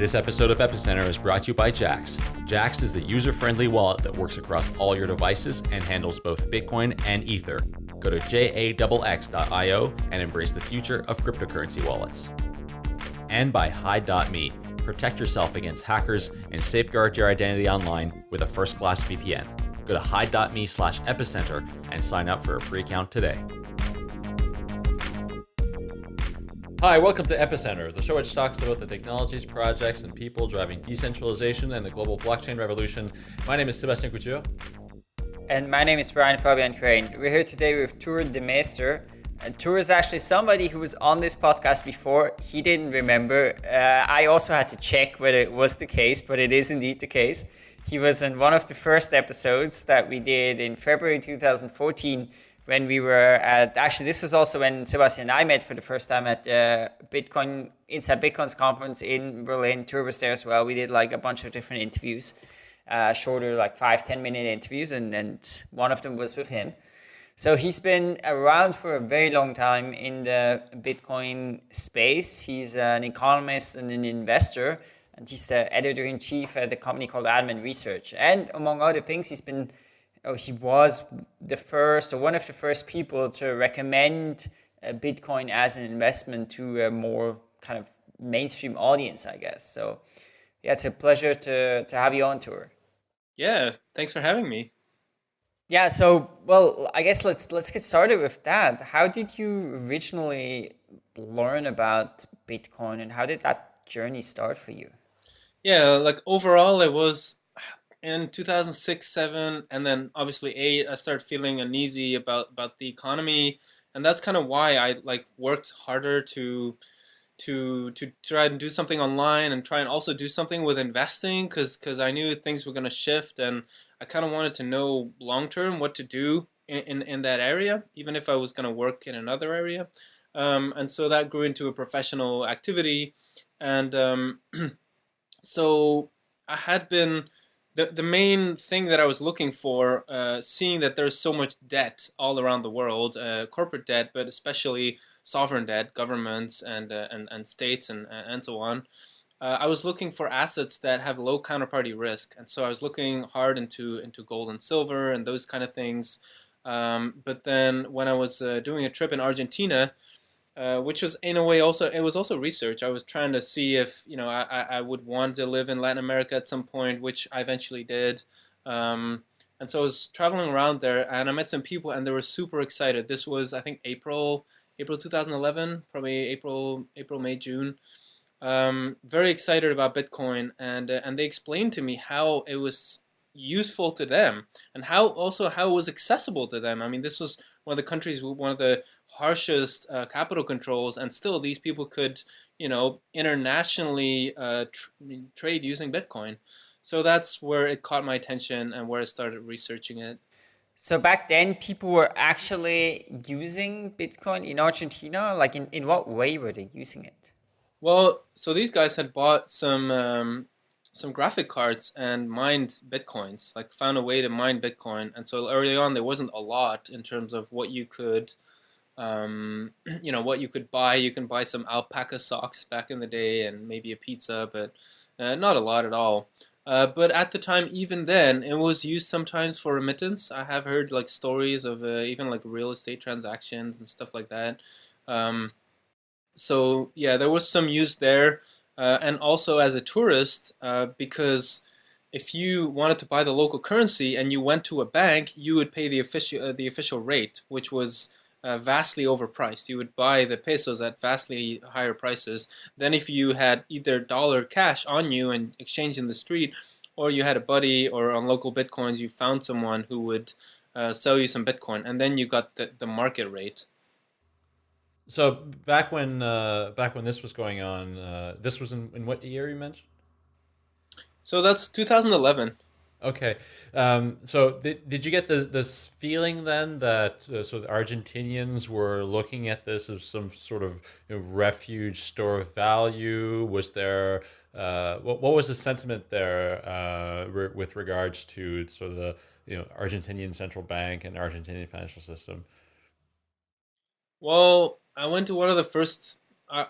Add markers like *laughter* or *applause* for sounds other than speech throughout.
This episode of Epicenter is brought to you by Jaxx. Jaxx is the user friendly wallet that works across all your devices and handles both Bitcoin and Ether. Go to jaxx.io and embrace the future of cryptocurrency wallets. And by Hide.me. Protect yourself against hackers and safeguard your identity online with a first class VPN. Go to hide.me slash epicenter and sign up for a free account today. Hi, welcome to Epicenter, the show which talks about the technologies, projects, and people driving decentralization and the global blockchain revolution. My name is Sebastien Couture. And my name is Brian Fabian Crain. We're here today with Tuur Demeester. And Tuur is actually somebody who was on this podcast before. He didn't remember. Uh, I also had to check whether it was the case, but it is indeed the case. He was in one of the first episodes that we did in February 2014 when we were at actually this was also when Sebastien and I met for the first time at uh, Bitcoin Inside Bitcoins conference in Berlin. Tuur was there as well. We did like a bunch of different interviews, uh, shorter like five ten minute interviews, and and one of them was with him. So he's been around for a very long time in the Bitcoin space. He's an economist and an investor, and he's the editor in chief at a company called Adamant Research. And among other things, he's been oh, he was the first or one of the first people to recommend uh, Bitcoin as an investment to a more kind of mainstream audience, I guess. So, yeah, it's a pleasure to to have you on Tuur. Yeah, thanks for having me. Yeah, so well, I guess let's let's get started with that. How did you originally learn about Bitcoin, and how did that journey start for you? Yeah, like overall, it was in 2006 7 and then obviously 8 i started feeling uneasy about about the economy. And that's kind of why i like worked harder to to to try and do something online and try and also do something with investing because because i knew things were going to shift and i kind of wanted to know long term what to do in, in, in that area even if i was going to work in another area. Um, and so that grew into a professional activity. And um, *clears throat* so i had been the, the main thing that I was looking for, uh, seeing that there's so much debt all around the world, uh, corporate debt, but especially sovereign debt, governments and uh, and, and states and and so on. Uh, I was looking for assets that have low counterparty risk, and so I was looking hard into into gold and silver and those kind of things. Um, but then when I was uh, doing a trip in Argentina, uh, which was in a way also it was also research. I was trying to see if you know I, I would want to live in Latin America at some point, which I eventually did. Um, and so I was traveling around there, and I met some people, and they were super excited. This was I think April April 2011, probably April April May June. Um, very excited about Bitcoin, and uh, and they explained to me how it was useful to them and how also how it was accessible to them. I mean, this was one of the countries, one of the harshest uh, capital controls, and still these people could, you know, internationally uh, tr trade using Bitcoin. So that's where it caught my attention and where I started researching it. So back then, people were actually using Bitcoin in Argentina. Like, in, in what way were they using it? Well, so these guys had bought some um, some graphic cards and mined bitcoins like found a way to mine bitcoin and so early on there wasn't a lot in terms of what you could um, *clears throat* you know what you could buy. You can buy some alpaca socks back in the day and maybe a pizza but uh, not a lot at all. Uh, but at the time even then it was used sometimes for remittance. I have heard like stories of uh, even like real estate transactions and stuff like that. Um, so yeah there was some use there. Uh, and also as a tourist uh, because if you wanted to buy the local currency and you went to a bank, you would pay the official the official rate, which was uh, vastly overpriced. You would buy the pesos at vastly higher prices than if you had either dollar cash on you and exchange in the street, or you had a buddy or on local bitcoins you found someone who would uh, sell you some bitcoin, and then you got the, the market rate. So back when uh, back when this was going on, uh, this was in, in what year you mentioned? So that's 2011. Okay, um, so did, did you get the, this feeling then that uh, so the Argentinians were looking at this as some sort of you know, refuge store of value? Was there uh, what what was the sentiment there uh, re with regards to sort of the you know Argentinian central bank and Argentinian financial system? Well, I went to one of the first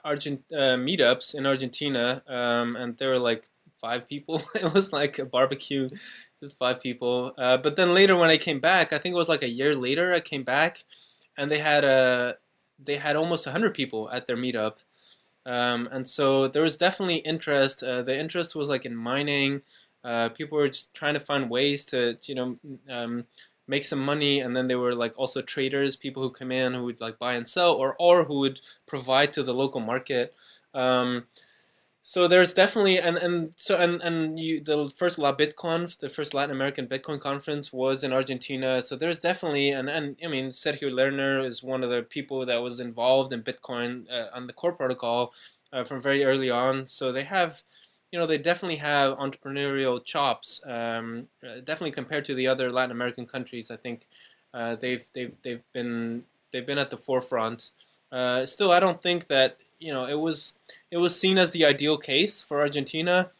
Argent uh, meetups in Argentina, um, and there were like five people. *laughs* it was like a barbecue, just five people. Uh, but then later when I came back, I think it was like a year later, I came back, and they had a they had almost hundred people at their meetup, um, and so there was definitely interest. Uh, the interest was like in mining. Uh, people were just trying to find ways to you know um, make some money and then there were like also traders people who come in who would like buy and sell or or who would provide to the local market um, so there's definitely and and so and and you the first La BitConf, the first Latin American Bitcoin conference was in Argentina. So there's definitely and and I mean Sergio Lerner is one of the people that was involved in Bitcoin uh, on the core protocol uh, from very early on. So they have you know, they definitely have entrepreneurial chops. Um, uh, definitely compared to the other Latin American countries, I think uh, they've they've they've been they've been at the forefront. Uh, still, I don't think that you know it was it was seen as the ideal case for Argentina,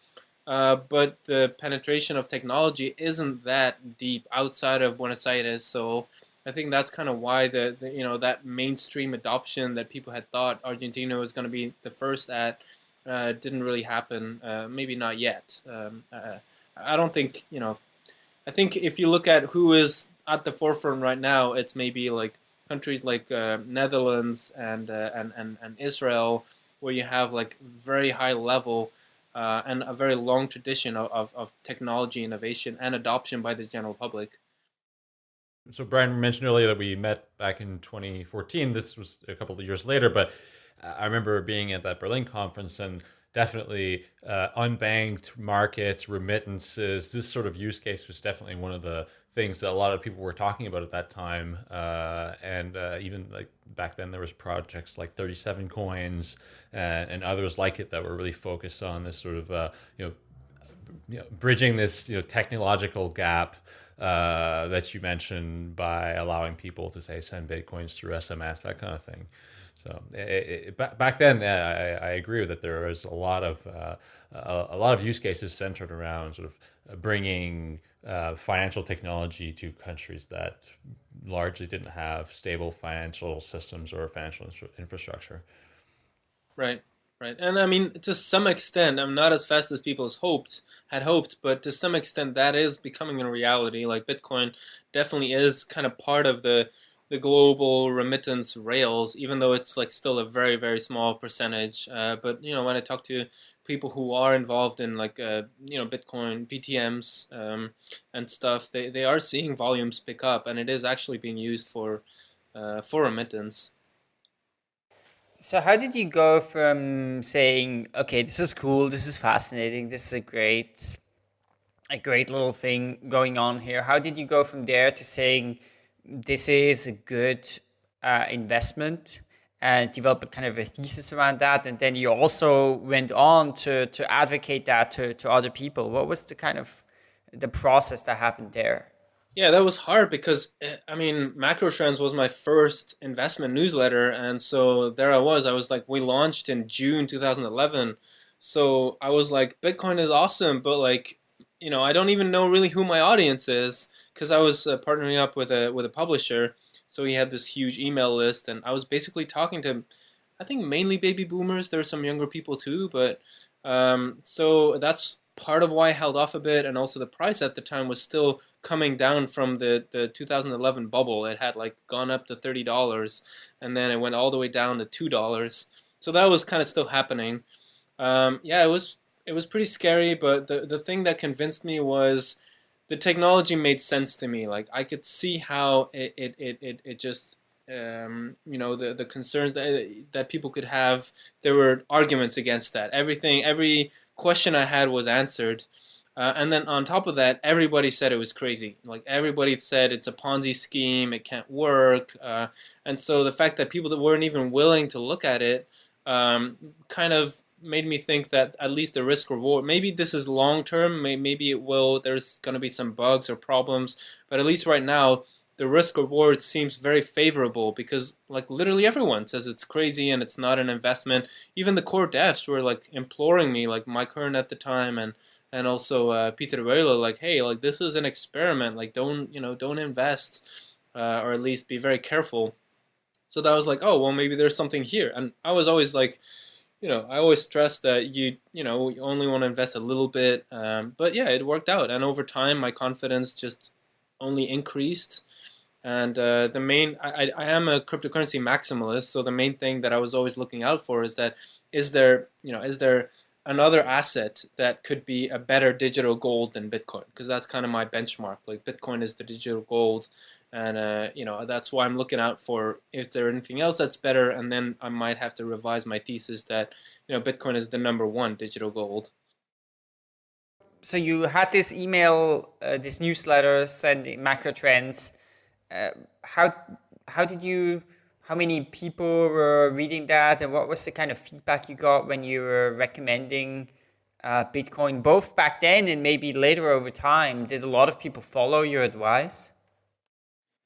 uh, but the penetration of technology isn't that deep outside of Buenos Aires. So I think that's kind of why the, the you know that mainstream adoption that people had thought Argentina was going to be the first at uh, didn't really happen. Uh, maybe not yet. Um, uh, I don't think you know. I think if you look at who is at the forefront right now, it's maybe like countries like uh, Netherlands and, uh, and and and Israel, where you have like very high level. Uh, and a very long tradition of, of, of technology innovation and adoption by the general public. So Brian mentioned earlier that we met back in 2014. This was a couple of years later, but I remember being at that Berlin conference and definitely uh, unbanked markets, remittances. This sort of use case was definitely one of the things that a lot of people were talking about at that time. Uh, and uh, even like back then, there was projects like 37 Coins and, and, others like it that were really focused on this sort of uh, you know, you know bridging this you know technological gap. Uh, that you mentioned by allowing people to say send bitcoins through SMS, that kind of thing. So it, it, back then, I, I, agree that there was a lot of uh, a, a, lot of use cases centered around sort of bringing uh, financial technology to countries that largely didn't have stable financial systems or financial infrastructure. Right, right, and I mean to some extent, I'm not as fast as people hoped had hoped, but to some extent, that is becoming a reality. Like Bitcoin definitely is kind of part of the the global remittance rails, even though it's like still a very very small percentage. Uh, but you know, when I talk to people who are involved in like uh, you know Bitcoin BTMs um, and stuff, they, they are seeing volumes pick up, and it is actually being used for uh, for remittance. So how did you go from saying, okay, this is cool, this is fascinating, this is a great, a great little thing going on here? How did you go from there to saying, this is a good uh, investment and develop a kind of a thesis around that. And then you also went on to, to advocate that to, to other people. What was the kind of the process that happened there? Yeah, that was hard because eh, I mean, Macro Trends was my first investment newsletter, and so there I was. I was like, we launched in June 2011, so I was like, Bitcoin is awesome, but like, you know, I don't even know really who my audience is because I was uh, partnering up with a with a publisher, so he had this huge email list, and I was basically talking to, I think mainly baby boomers. There were some younger people too, but um, so that's part of why I held off a bit, and also the price at the time was still coming down from the the 2011 bubble. It had like gone up to thirty dollars, and then it went all the way down to two dollars. So that was kind of still happening. Um, yeah, it was it was pretty scary, but the the thing that convinced me was the technology made sense to me. Like I could see how it it it it, it just um, you know the the concerns that that people could have. There were arguments against that. Everything, every question I had was answered. Uh, and then on top of that, everybody said it was crazy. Like everybody said it's a Ponzi scheme, it can't work. Uh, and so the fact that people that weren't even willing to look at it um, kind of made me think that at least the risk reward maybe this is long term maybe it will there's going to be some bugs or problems but at least right now the risk reward seems very favorable because like literally everyone says it's crazy and it's not an investment even the core devs were like imploring me like mike hearn at the time and and also uh, Pieter Wuille, like hey like this is an experiment like don't you know don't invest uh, or at least be very careful So that was like, oh well, maybe there's something here. And I was always like, you know, I always stress that you, you know, you only want to invest a little bit. Um, but yeah, it worked out, and over time, my confidence just only increased. And uh, the main, I, I am a cryptocurrency maximalist, so the main thing that I was always looking out for is that is there, you know, is there another asset that could be a better digital gold than Bitcoin? Because that's kind of my benchmark. Like Bitcoin is the digital gold, and uh, you know that's why I'm looking out for if there anything else that's better, and then I might have to revise my thesis that you know Bitcoin is the number one digital gold so you had this email, uh, this newsletter sending macro trends. Uh, how how did you? How many people were reading that, and what was the kind of feedback you got when you were recommending uh, Bitcoin, both back then and maybe later over time? Did a lot of people follow your advice?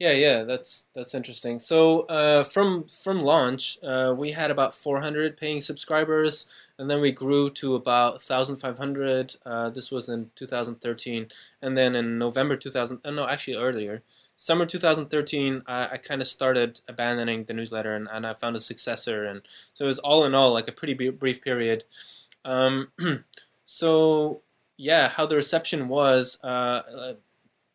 Yeah, yeah, that's that's interesting. So uh, from from launch, uh, we had about 400 paying subscribers and then we grew to about 1,500. Uh, this was in 2013, and then in November 2000, uh, no, actually earlier, summer 2013, I, I kind of started abandoning the newsletter, and, and I found a successor, and so it was all in all like a pretty brief period. Um, *clears throat* so yeah, how the reception was. Uh, uh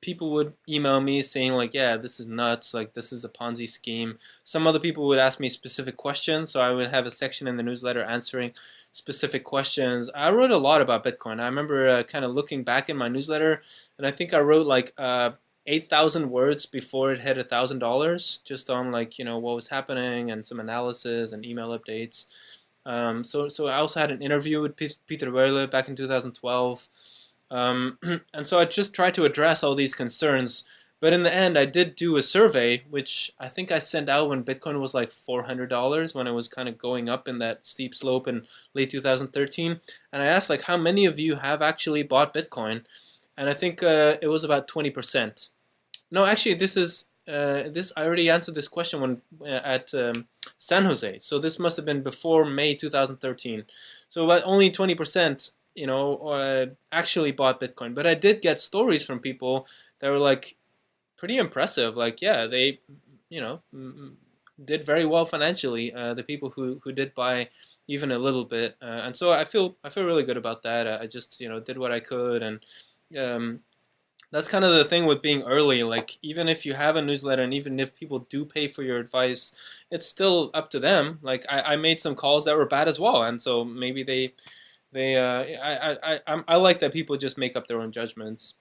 people would email me saying like, yeah, this is nuts, like this is a Ponzi scheme. Some other people would ask me specific questions, so I would have a section in the newsletter answering specific questions. I wrote a lot about Bitcoin. I remember uh, kind of looking back in my newsletter, and I think I wrote like uh, 8,000 words before it hit a $1,000, just on like, you know, what was happening and some analysis and email updates. Um, so, so I also had an interview with Pieter Wuille back in 2012. Um, *clears throat* and so I just tried to address all these concerns. But in the end, I did do a survey, which I think I sent out when Bitcoin was like $400, when it was kind of going up in that steep slope in late 2013. And I asked like, how many of you have actually bought Bitcoin? And I think uh, it was about 20%. No, actually, this is uh, this. I already answered this question when uh, at um, San Jose. So this must have been before May 2013. So about only 20% you know, uh, actually bought Bitcoin. But I did get stories from people that were like pretty impressive. Like, yeah, they, you know, did very well financially. Uh, the people who who did buy even a little bit, uh, and so I feel I feel really good about that. I just you know did what I could, and um, that's kind of the thing with being early. Like even if you have a newsletter, and even if people do pay for your advice, it's still up to them. Like I, I made some calls that were bad as well, and so maybe they they uh, I, I, I, I like that people just make up their own judgments.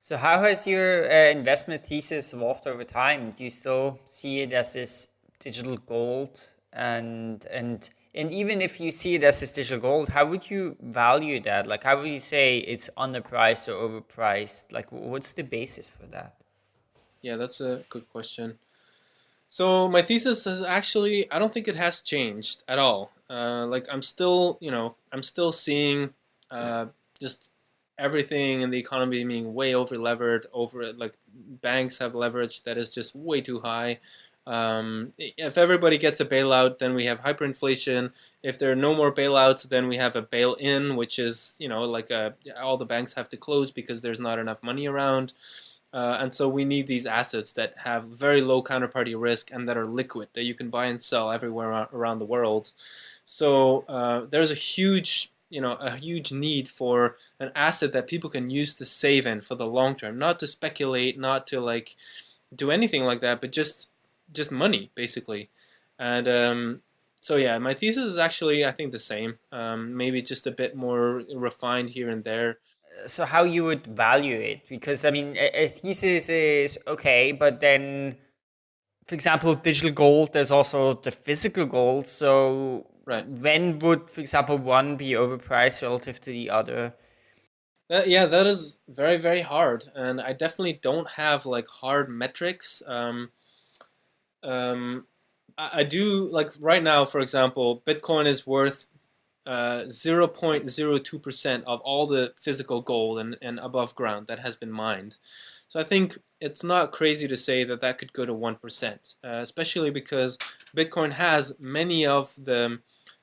So how has your uh, investment thesis evolved over time? Do you still see it as this digital gold and and and even if you see it as this digital gold, how would you value that? Like how would you say it's underpriced or overpriced? Like what's the basis for that? Yeah, that's a good question. So my thesis is actually I don't think it has changed at all. Uh, like I'm still, you know, I'm still seeing uh, just everything in the economy being way over levered. Over like banks have leverage that is just way too high. Um, if everybody gets a bailout, then we have hyperinflation. If there are no more bailouts, then we have a bail-in, which is you know like a, all the banks have to close because there's not enough money around. Uh, and so we need these assets that have very low counterparty risk and that are liquid, that you can buy and sell everywhere around the world. So uh, there's a huge, you know, a huge need for an asset that people can use to save in for the long term, not to speculate, not to like do anything like that, but just just money basically. And um, so yeah, my thesis is actually I think the same, um, maybe just a bit more refined here and there so how you would value it because i mean a, a, thesis is okay but then for example digital gold there's also the physical gold so right. when would for example one be overpriced relative to the other? Uh, yeah that is very very hard and i definitely don't have like hard metrics um, um, I, I do like right now for example bitcoin is worth 0.02% uh, of all the physical gold and, and above ground that has been mined. So I think it's not crazy to say that that could go to 1%, uh, especially because Bitcoin has many of the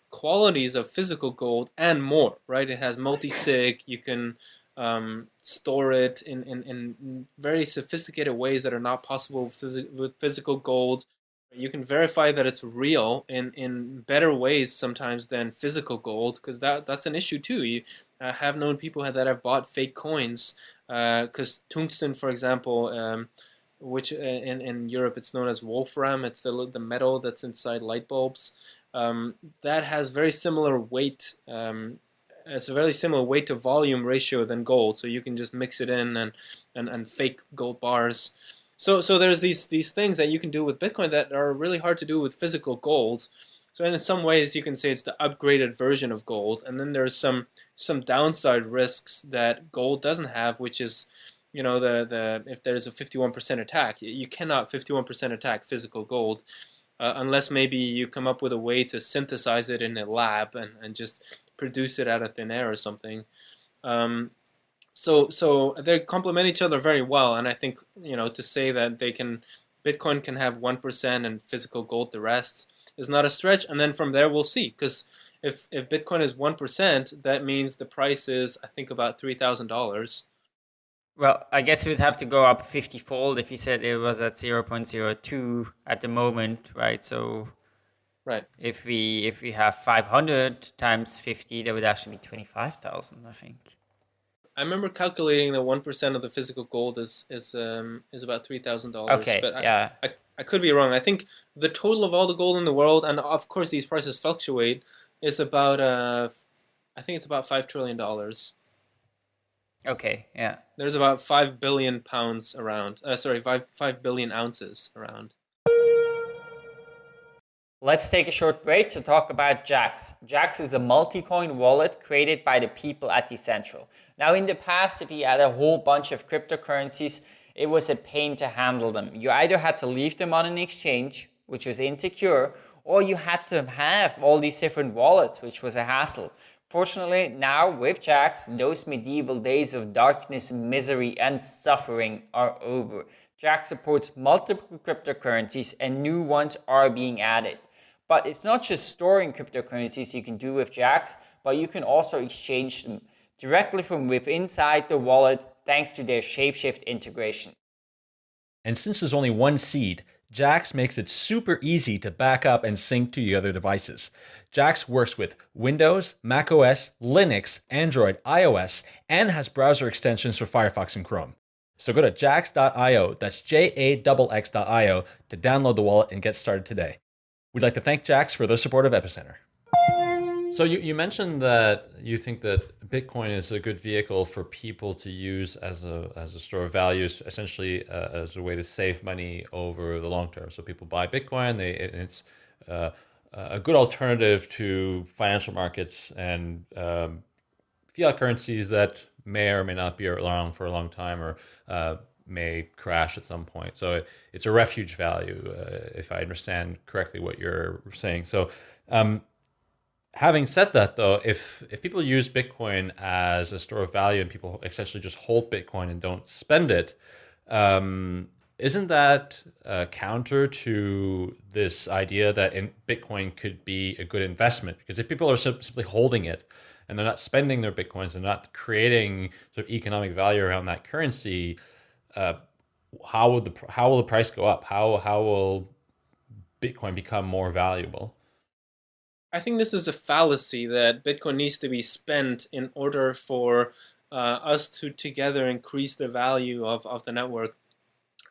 qualities of physical gold and more, right? It has multi-sig, you can um, store it in, in, in very sophisticated ways that are not possible with, physical gold. You can verify that it's real in, in better ways sometimes than physical gold because that that's an issue too. You have known people that have bought fake coins because uh, tungsten, for example, um, which uh, in, in Europe it's known as wolfram, it's the, the metal that's inside light bulbs. Um, that has very similar weight. Um, it's a very similar weight to volume ratio than gold, so you can just mix it in and, and, and fake gold bars. So so there's these these things that you can do with Bitcoin that are really hard to do with physical gold. So in some ways you can say it's the upgraded version of gold, and then there's some some downside risks that gold doesn't have, which is you know the the if there's a 51% attack, you cannot 51% attack physical gold. Uh, unless maybe you come up with a way to synthesize it in a lab and, and just produce it out of thin air or something. Um, so so they complement each other very well and i think you know to say that they can bitcoin can have 1% and physical gold the rest is not a stretch and then from there we'll see because if if bitcoin is 1% that means the price is i think about $3000 well i guess it would have to go up 50 fold if you said it was at 0.02 at the moment right? So right. if we if we have 500 times 50 that would actually be 25000 i think I remember calculating that one percent of the physical gold is is um, is about three thousand dollars. Okay, but yeah. I, I, I could be wrong. I think the total of all the gold in the world, and of course these prices fluctuate, is about uh, I think it's about five trillion dollars. Okay, yeah. There's about five billion pounds around. Uh, sorry, five five billion ounces around. Let's take a short break to talk about Jaxx. Jaxx is a multi-coin wallet created by the people at Decentral. Now in the past, if you had a whole bunch of cryptocurrencies, it was a pain to handle them. You either had to leave them on an exchange, which was insecure, or you had to have all these different wallets, which was a hassle. Fortunately, now with Jaxx, those medieval days of darkness, misery, and suffering are over. Jaxx supports multiple cryptocurrencies and new ones are being added. But it's not just storing cryptocurrencies you can do with Jaxx, but you can also exchange them directly from within inside the wallet thanks to their Shapeshift integration. And since there's only one seed, Jaxx makes it super easy to back up and sync to your other devices. Jaxx works with Windows, macOS, Linux, Android, iOS, and has browser extensions for Firefox and Chrome. So go to jaxx.io, that's J-A-X-X.io, to download the wallet and get started today. We'd like to thank Jaxx for their support of Epicenter. So you, you mentioned that you think that Bitcoin is a good vehicle for people to use as a, as a store of values, essentially uh, as a way to save money over the long term. So people buy Bitcoin, they, it's uh, a good alternative to financial markets and um, fiat currencies that may or may not be around for a long time or uh, may crash at some point. So it, it's a refuge value, uh, if I understand correctly what you're saying. So, um, having said that, though, if if people use Bitcoin as a store of value and people essentially just hold Bitcoin and don't spend it, um, isn't that uh, counter to this idea that in Bitcoin could be a good investment? Because if people are simply holding it and they're not spending their Bitcoins, they're not creating sort of economic value around that currency, uh, how will the how will the price go up? How how will Bitcoin become more valuable? I think this is a fallacy that Bitcoin needs to be spent in order for uh, us to together increase the value of, of the network.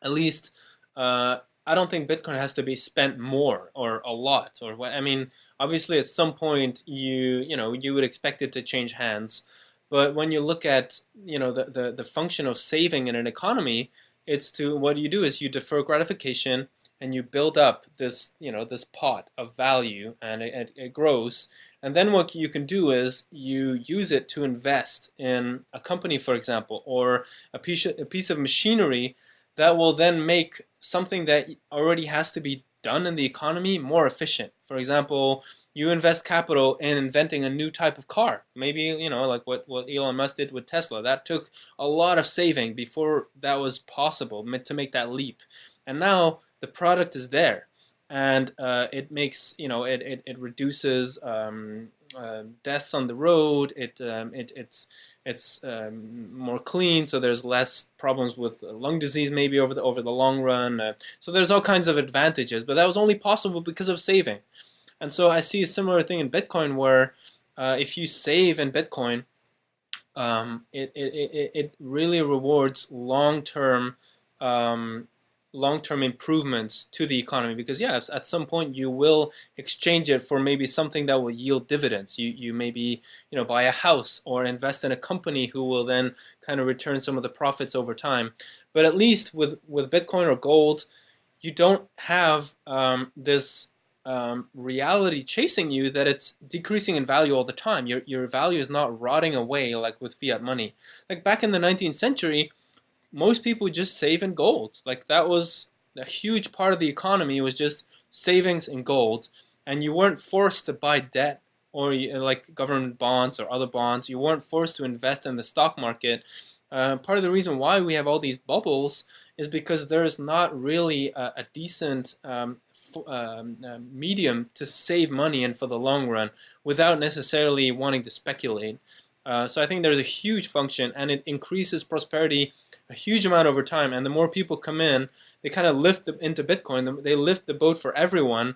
At least, uh, I don't think Bitcoin has to be spent more or a lot or what. I mean, obviously, at some point, you you know you would expect it to change hands. But when you look at you know the, the, the function of saving in an economy, it's to what you do is you defer gratification and you build up this you know this pot of value and it, it, grows. And then what you can do is you use it to invest in a company for example or a piece, a piece of machinery that will then make something that already has to be done in the economy more efficient for example you invest capital in inventing a new type of car. Maybe, you know, like what, what Elon Musk did with Tesla. That took a lot of saving before that was possible to make that leap. And now the product is there. And uh, it makes, you know, it, it, it reduces um, uh, deaths on the road. It, um, it it's it's um, more clean, so there's less problems with lung disease maybe over the over the long run. Uh, so there's all kinds of advantages, but that was only possible because of saving. And so I see a similar thing in Bitcoin where uh, if you save in Bitcoin, um, it, it, it, it really rewards long term um, long-term improvements to the economy because yeah at some point you will exchange it for maybe something that will yield dividends. You you maybe you know buy a house or invest in a company who will then kind of return some of the profits over time. But at least with with bitcoin or gold you don't have um, this um, reality chasing you that it's decreasing in value all the time. Your your value is not rotting away like with fiat money. Like back in the 19th century most people just save in gold. Like that was a huge part of the economy it was just savings in gold, and you weren't forced to buy debt or like government bonds or other bonds. You weren't forced to invest in the stock market. Uh, part of the reason why we have all these bubbles is because there's not really a, a decent um, um, uh, medium to save money in for the long run without necessarily wanting to speculate. Uh, so I think there's a huge function, and it increases prosperity a huge amount over time. And the more people come in, they kind of lift the, into Bitcoin. They lift the boat for everyone.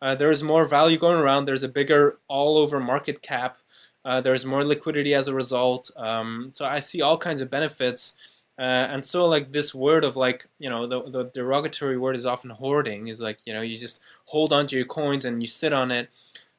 Uh, there's more value going around. There's a bigger all-over market cap. Uh, there's more liquidity as a result. Um, so I see all kinds of benefits. Uh, and so like this word of like, you know, the, the derogatory word is often hoarding is like, you know, you just hold onto your coins and you sit on it.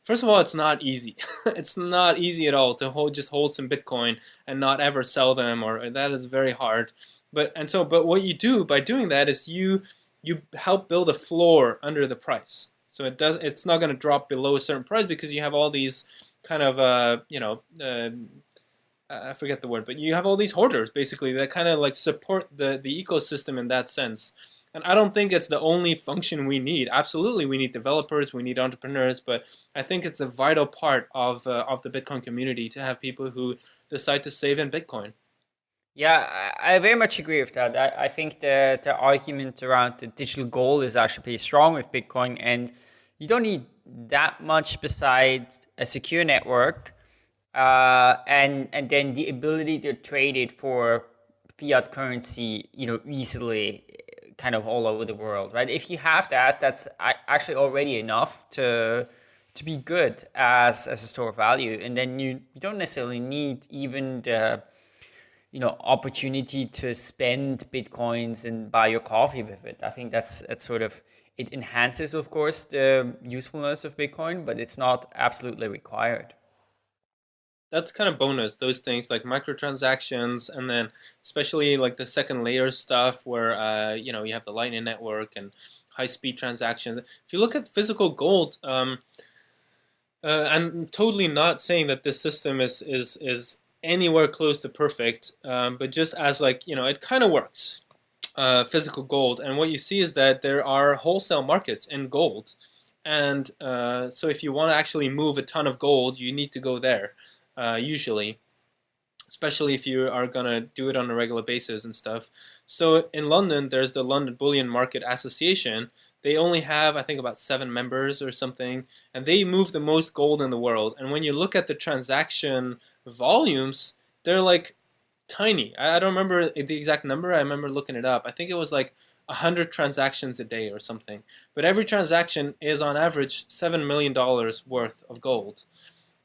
First of all, it's not easy. *laughs* it's not easy at all to hold just hold some Bitcoin and not ever sell them, or that is very hard. But and so, but what you do by doing that is you you help build a floor under the price. So it does. It's not going to drop below a certain price because you have all these kind of uh, you know. Uh, I forget the word, but you have all these hoarders basically that kind of like support the the ecosystem in that sense. And I don't think it's the only function we need. Absolutely, we need developers, we need entrepreneurs, but I think it's a vital part of uh, of the Bitcoin community to have people who decide to save in Bitcoin. Yeah, I very much agree with that. I, I think the, the argument around the digital gold is actually pretty strong with Bitcoin, and you don't need that much besides a secure network, uh, and and then the ability to trade it for fiat currency, you know, easily kind of all over the world, right? If you have that, that's actually already enough to to be good as as a store of value, and then you, you don't necessarily need even the you know opportunity to spend bitcoins and buy your coffee with it. I think that's that's sort of it enhances, of course, the usefulness of Bitcoin, but it's not absolutely required that's kind of bonus those things like microtransactions and then especially like the second layer stuff where uh, you know you have the lightning network and high speed transactions. If you look at physical gold um, uh, i'm totally not saying that this system is is is anywhere close to perfect um, but just as like you know it kind of works uh, physical gold. And what you see is that there are wholesale markets in gold. And uh, so if you want to actually move a ton of gold you need to go there uh, usually, especially if you are gonna do it on a regular basis and stuff. So in London, there's the London Bullion Market Association. They only have, I think, about seven members or something, and they move the most gold in the world. And when you look at the transaction volumes, they're like tiny. I don't remember the exact number. I remember looking it up. I think it was like 100 transactions a day or something. But every transaction is on average $7 million worth of gold.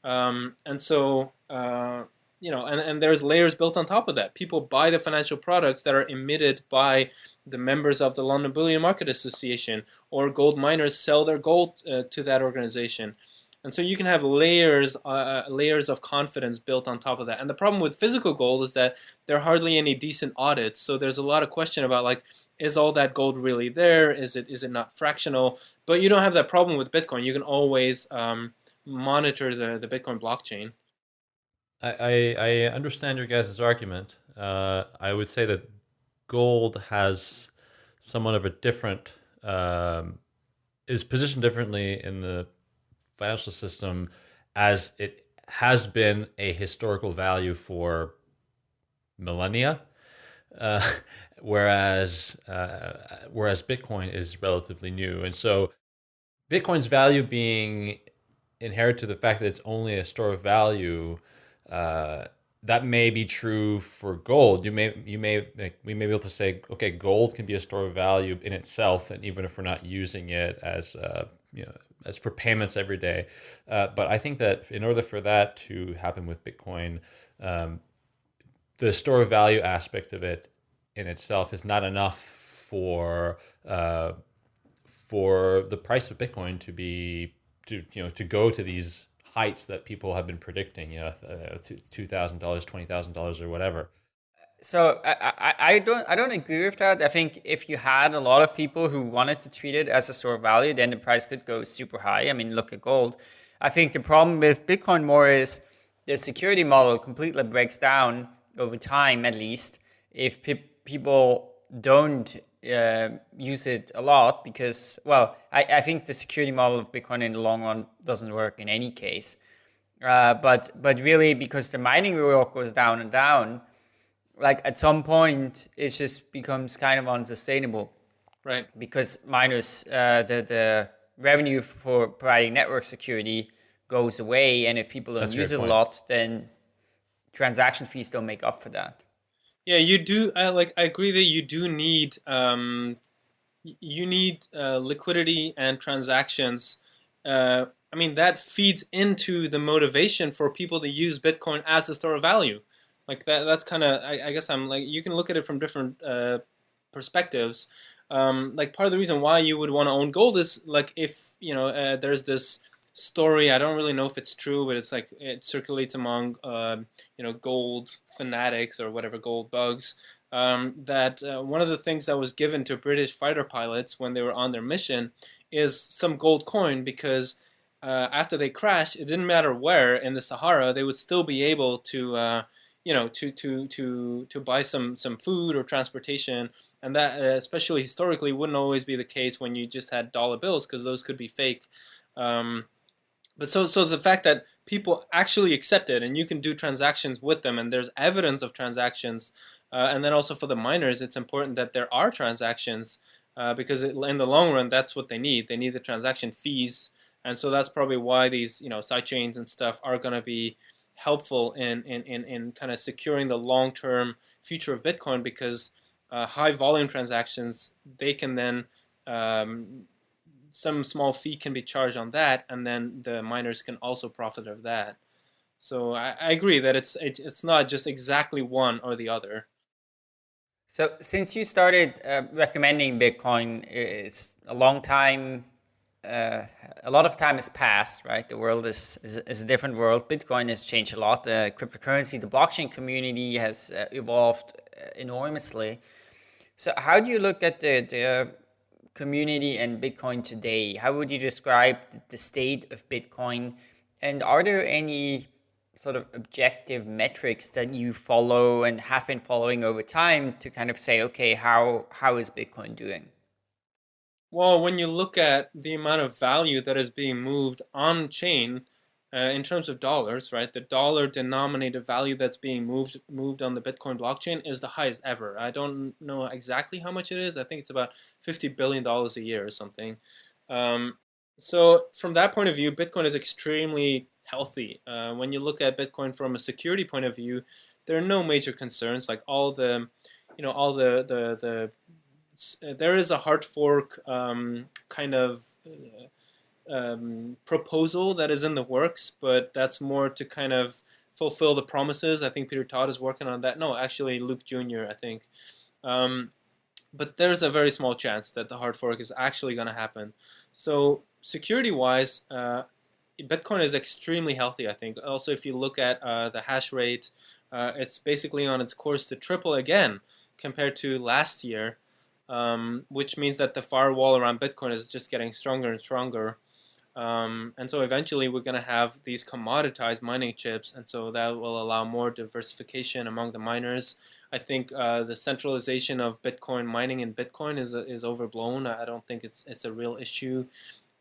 Um, and so, uh, you know, and, and there's layers built on top of that. People buy the financial products that are emitted by the members of the London Bullion Market Association, or gold miners sell their gold uh, to that organization. And so you can have layers, uh, uh, layers of confidence built on top of that. And the problem with physical gold is that there are hardly any decent audits. So there's a lot of question about like, is all that gold really there? Is it is it not fractional? But you don't have that problem with Bitcoin. You can always um, monitor the, the Bitcoin blockchain. I, I, understand your guys' argument. Uh, I would say that gold has somewhat of a different, um, is positioned differently in the financial system as it has been a historical value for millennia. Uh, *laughs* whereas uh, whereas Bitcoin is relatively new, and so Bitcoin's value being inherent to the fact that it's only a store of value, uh, that may be true for gold. You may you may we may be able to say, okay, gold can be a store of value in itself, and even if we're not using it as uh, you know as for payments every day. Uh, but I think that in order for that to happen with Bitcoin, um, the store of value aspect of it in itself is not enough for uh, for the price of Bitcoin to be to you know to go to these heights that people have been predicting, you know, uh, two thousand dollars, twenty thousand dollars, or whatever. So I, I, I don't I don't agree with that. I think if you had a lot of people who wanted to treat it as a store of value, then the price could go super high. I mean, look at gold. I think the problem with Bitcoin more is the security model completely breaks down over time, at least, if pe- people don't uh, use it a lot because, well, I, I think the security model of Bitcoin in the long run doesn't work in any case. Uh, but but really, because the mining reward goes down and down, like at some point, it just becomes kind of unsustainable. Right. Because miners, uh, the the revenue for providing network security goes away, and if people don't That's use it a lot, then transaction fees don't make up for that. Yeah, you do. I like. I agree that you do need um, you need uh, liquidity and transactions. Uh, I mean, that feeds into the motivation for people to use Bitcoin as a store of value. Like that. That's kind of. I, I, guess I'm like. You can look at it from different uh, perspectives. Um, like part of the reason why you would want to own gold is like if you know uh, there's this story. I don't really know if it's true, but it's like it circulates among uh, you know gold fanatics or whatever gold bugs. Um, that uh, one of the things that was given to British fighter pilots when they were on their mission is some gold coin because uh, after they crashed, it didn't matter where in the Sahara, they would still be able to uh, you know to to to to buy some some food or transportation and that uh, especially historically wouldn't always be the case when you just had dollar bills because those could be fake um, but so so the fact that people actually accept it and you can do transactions with them and there's evidence of transactions uh, and then also for the miners it's important that there are transactions uh, because it, in the long run that's what they need. They need the transaction fees. And so that's probably why these you know sidechains and stuff are going to be helpful in, in, in, in kind of securing the long-term future of Bitcoin because uh, high volume transactions they can then um, some small fee can be charged on that, and then the miners can also profit of that. So I, I agree that it's it, it's not just exactly one or the other. So since you started uh, recommending Bitcoin, it's a long time. Uh, a lot of time has passed, right? The world is, is, is a different world. Bitcoin has changed a lot. The cryptocurrency, the blockchain community has uh, evolved uh, enormously. So how do you look at the, the community and Bitcoin today? How would you describe the state of Bitcoin? And are there any sort of objective metrics that you follow and have been following over time to kind of say, okay, how how is Bitcoin doing? Well, when you look at the amount of value that is being moved on chain, uh, in terms of dollars, right, the dollar denominated value that's being moved moved on the Bitcoin blockchain is the highest ever. I don't know exactly how much it is. I think it's about fifty billion dollars a year or something. Um, so from that point of view, Bitcoin is extremely healthy. Uh, when you look at Bitcoin from a security point of view, there are no major concerns. Like all the, you know, all the the the there is a hard fork um, kind of. Uh, um, proposal that is in the works, but that's more to kind of fulfill the promises. I think Peter Todd is working on that. No, actually, Luke Jr., I think. Um, but there's a very small chance that the hard fork is actually going to happen. So, security wise, uh, Bitcoin is extremely healthy, I think. Also, if you look at uh, the hash rate, uh, it's basically on its course to triple again compared to last year, um, which means that the firewall around Bitcoin is just getting stronger and stronger. Um, and so eventually we're going to have these commoditized mining chips, and so that will allow more diversification among the miners. I think uh, the centralization of Bitcoin mining in Bitcoin is is overblown. I don't think it's it's a real issue.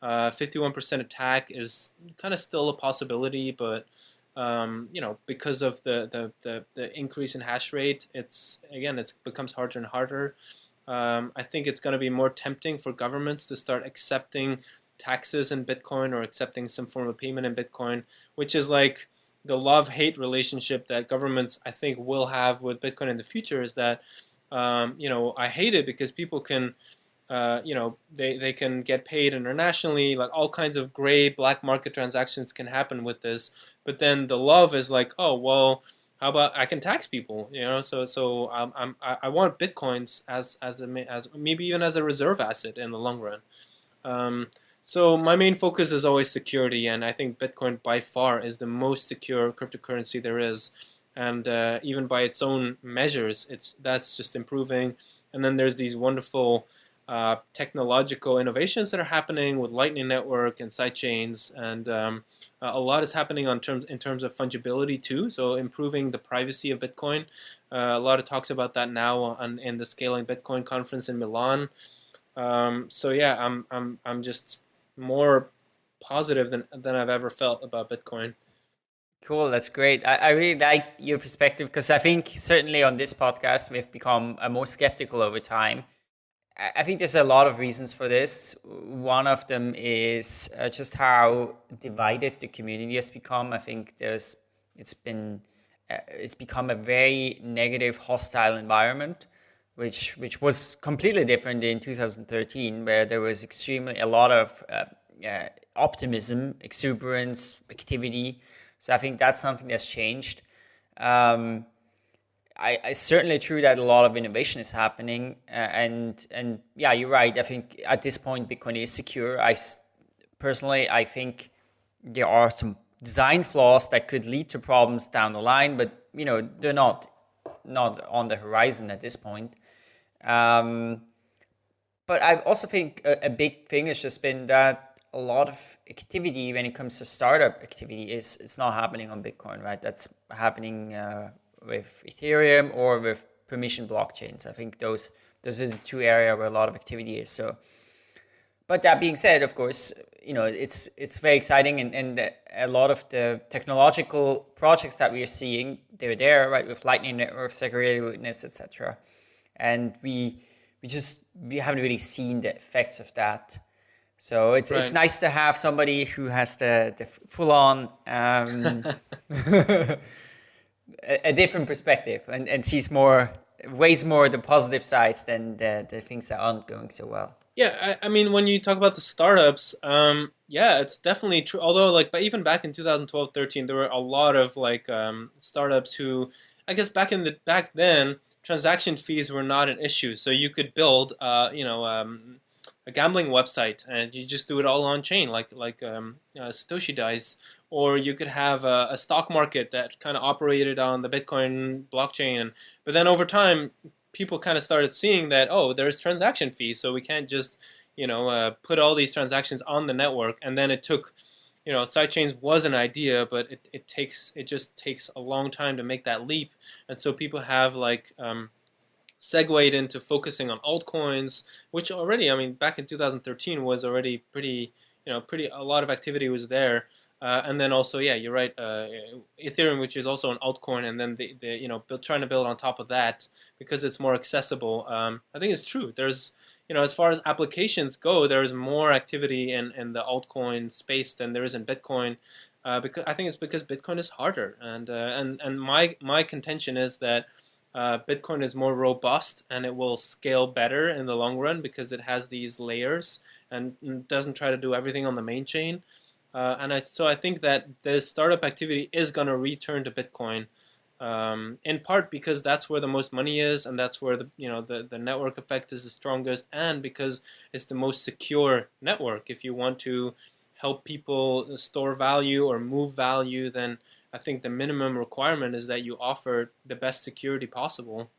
51% uh, attack is kind of still a possibility, but um, you know because of the, the, the, the, increase in hash rate, it's again it becomes harder and harder. Um, I think it's going to be more tempting for governments to start accepting taxes in Bitcoin or accepting some form of payment in Bitcoin, which is like the love hate relationship that governments I think will have with Bitcoin in the future. Is that um, you know I hate it because people can. Uh, you know they, they can get paid internationally like all kinds of gray black market transactions can happen with this but then the love is like oh well how about I can tax people? You know, so so um, I'm, I want bitcoins as as a as maybe even as a reserve asset in the long run. Um, so my main focus is always security, and I think Bitcoin by far is the most secure cryptocurrency there is, and uh, even by its own measures, it's that's just improving. And then there's these wonderful uh, technological innovations that are happening with Lightning Network and sidechains, and um, a lot is happening on terms in terms of fungibility too. So improving the privacy of Bitcoin. Uh, a lot of talks about that now on, in the Scaling Bitcoin conference in Milan. Um, so yeah, I'm I'm I'm just more positive than than I've ever felt about Bitcoin. Cool, that's great. I, I really like your perspective because I think certainly on this podcast we've become more skeptical over time I think there's a lot of reasons for this. One of them is uh, just how divided the community has become. I think there's it's been uh, it's become a very negative, hostile environment, which which was completely different in 2013, where there was extremely a lot of uh, uh, optimism, exuberance, activity. So I think that's something that's changed. Um, I, I certainly true that a lot of innovation is happening, uh, and and yeah, you're right. I think at this point, Bitcoin is secure. I personally, I think there are some design flaws that could lead to problems down the line, but you know they're not not on the horizon at this point. Um, but I also think a, a big thing has just been that a lot of activity when it comes to startup activity is it's not happening on Bitcoin, right? That's happening uh, with Ethereum or with permission blockchains. I think those those are the two areas where a lot of activity is. So, but that being said, of course, you know it's it's very exciting, and, and a lot of the technological projects that we are seeing, they're there, right, with Lightning Network, segregated witness, etc. And we we just we haven't really seen the effects of that. So it's right. it's nice to have somebody who has the the full on. Um, *laughs* a, a different perspective and, and sees more weighs more the positive sides than the, the things that aren't going so well. Yeah, I, I mean, when you talk about the startups, um, yeah, it's definitely true. Although, like, but even back in 2012, 13, there were a lot of like um, startups who, I guess, back in the back then, transaction fees were not an issue. So you could build, uh, you know, um, a gambling website and you just do it all on chain, like like um, uh, Satoshi Dice, or you could have a, a stock market that kind of operated on the Bitcoin blockchain. But then over time, people kind of started seeing that oh, there's transaction fees, so we can't just you know uh, put all these transactions on the network. And then it took you know sidechains was an idea, but it, it takes it just takes a long time to make that leap. And so people have like um, segued into focusing on altcoins, which already I mean back in 2013 was already pretty you know pretty a lot of activity was there. Uh, and then also, yeah, you're right. Uh, Ethereum, which is also an altcoin, and then the, the you know build, trying to build on top of that because it's more accessible. Um, I think it's true. There's you know as far as applications go, there's more activity in, in the altcoin space than there is in Bitcoin. Uh, because I think it's because Bitcoin is harder, and uh, and and my my contention is that uh, Bitcoin is more robust and it will scale better in the long run because it has these layers and doesn't try to do everything on the main chain. Uh, and I, so I think that the startup activity is going to return to Bitcoin, um, in part because that's where the most money is, and that's where the you know the, the network effect is the strongest, and because it's the most secure network. If you want to help people store value or move value, then I think the minimum requirement is that you offer the best security possible.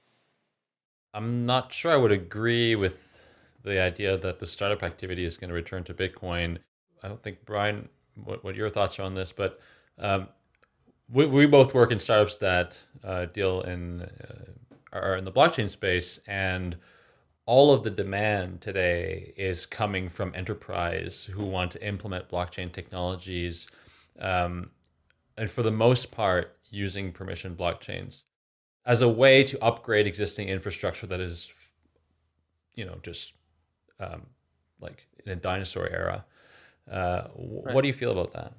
I'm not sure I would agree with the idea that the startup activity is going to return to Bitcoin. I don't think Brian what, what your thoughts are on this, but um, we, we both work in startups that uh, deal in uh, are in the blockchain space, and all of the demand today is coming from enterprise who want to implement blockchain technologies, um, and for the most part, using permission blockchains as a way to upgrade existing infrastructure that is, you know, just um, like in a dinosaur era. Uh, right. What do you feel about that?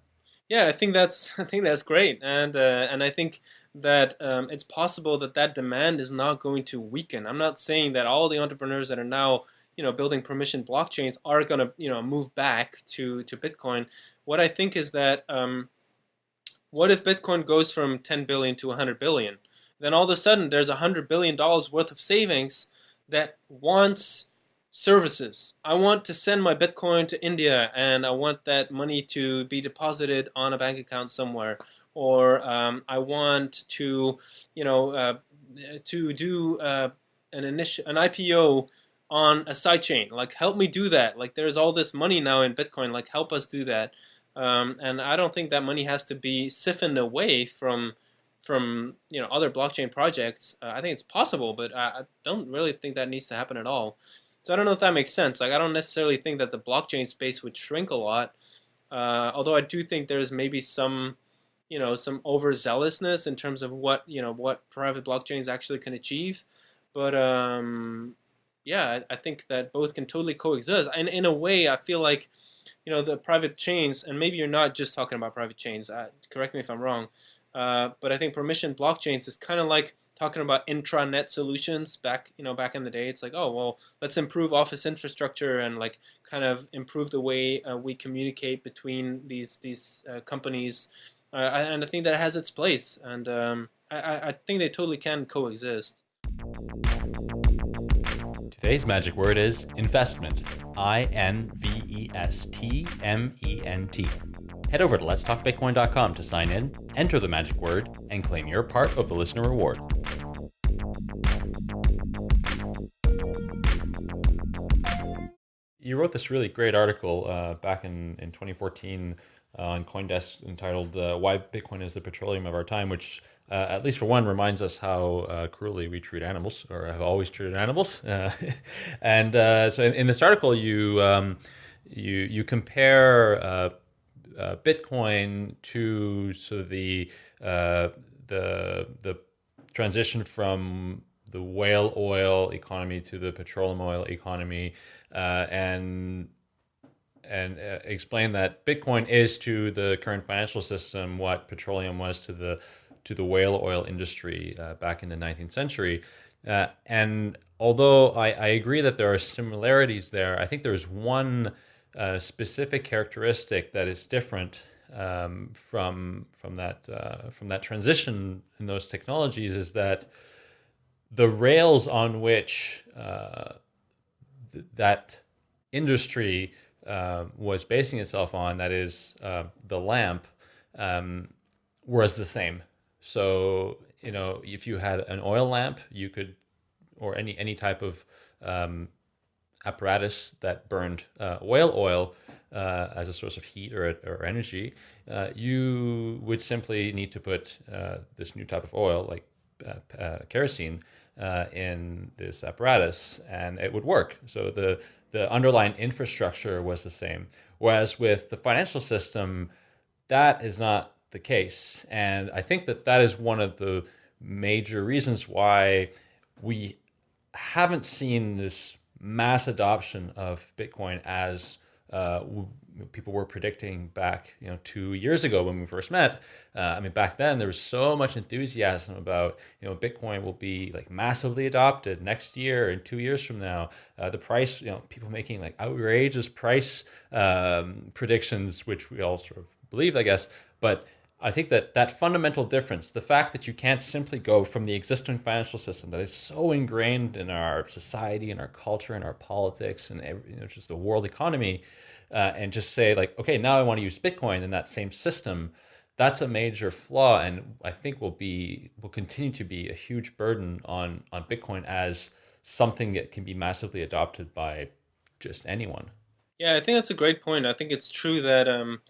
Yeah, I think that's *laughs* I think that's great, and uh, and I think that um, it's possible that that demand is not going to weaken. I'm not saying that all the entrepreneurs that are now you know building permission blockchains are going to you know move back to to Bitcoin. What I think is that um, what if Bitcoin goes from 10 billion to 100 billion? Then all of a sudden there's 100 billion dollars worth of savings that wants services. I want to send my Bitcoin to India and I want that money to be deposited on a bank account somewhere. Or um, I want to, you know, uh, to do uh, an an IPO on a sidechain. Like, help me do that. Like, there's all this money now in Bitcoin. Like, help us do that. Um, and I don't think that money has to be siphoned away from from you know other blockchain projects. Uh, I think it's possible, but I, I, don't really think that needs to happen at all. So I don't know if that makes sense. Like, I don't necessarily think that the blockchain space would shrink a lot. Uh, although I do think there's maybe some you know some overzealousness in terms of what you know what private blockchains actually can achieve. But um, yeah, I, I think that both can totally coexist. And in a way, I feel like, you know, the private chains, and maybe you're not just talking about private chains. Uh, correct me if I'm wrong. Uh, but I think permission blockchains is kind of like talking about intranet solutions back you know back in the day it's like oh well let's improve office infrastructure and like kind of improve the way uh, we communicate between these these uh, companies uh, and I think that has its place and um, I, I think they totally can coexist Today's magic word is investment. I N V E S T M E N T. Head over to letstalkbitcoin.com to sign in, enter the magic word, and claim your part of the listener reward. You wrote this really great article uh, back in, in 2014 uh, on Coindesk entitled uh, "Why Bitcoin is the Petroleum of Our Time," which uh, at least for one reminds us how uh, cruelly we treat animals, or have always treated animals. *laughs* And uh, so, in, in, this article, you um, you you compare Bitcoin to of the the the transition from the whale oil economy to the petroleum oil economy, and and uh, explain that Bitcoin is to the current financial system what petroleum was to the to the whale oil industry uh, back in the 19th century. Uh, and although I, I, agree that there are similarities there, I think there's one uh, specific characteristic that is different um, from from that uh, from that transition in those technologies is that the rails on which uh, th that industry uh, was basing itself on, that is uh, the lamp, um, was the same. So, you know, if you had an oil lamp, you could, or any, any type of um, apparatus that burned uh, whale oil uh, as a source of heat or, or energy, uh, you would simply need to put uh, this new type of oil, like kerosene, uh, in this apparatus and it would work. So the, the underlying infrastructure was the same. Whereas with the financial system, that is not the case. And I think that that is one of the major reasons why we haven't seen this mass adoption of Bitcoin as uh, people were predicting back, you know, two years ago when we first met. Uh, I mean, back then there was so much enthusiasm about, you know, Bitcoin will be like massively adopted next year and two years from now. Uh, the price, you know, people making like outrageous price um, predictions, which we all sort of believed, I guess. But I think that that fundamental difference, the fact that you can't simply go from the existing financial system that is so ingrained in our society and our culture and our politics and you know, just the world economy, uh, and just say like, okay, now I want to use Bitcoin in that same system, that's a major flaw, and I think will be will continue to be a huge burden on on Bitcoin as something that can be massively adopted by just anyone. Yeah, I think that's a great point. I think it's true that um,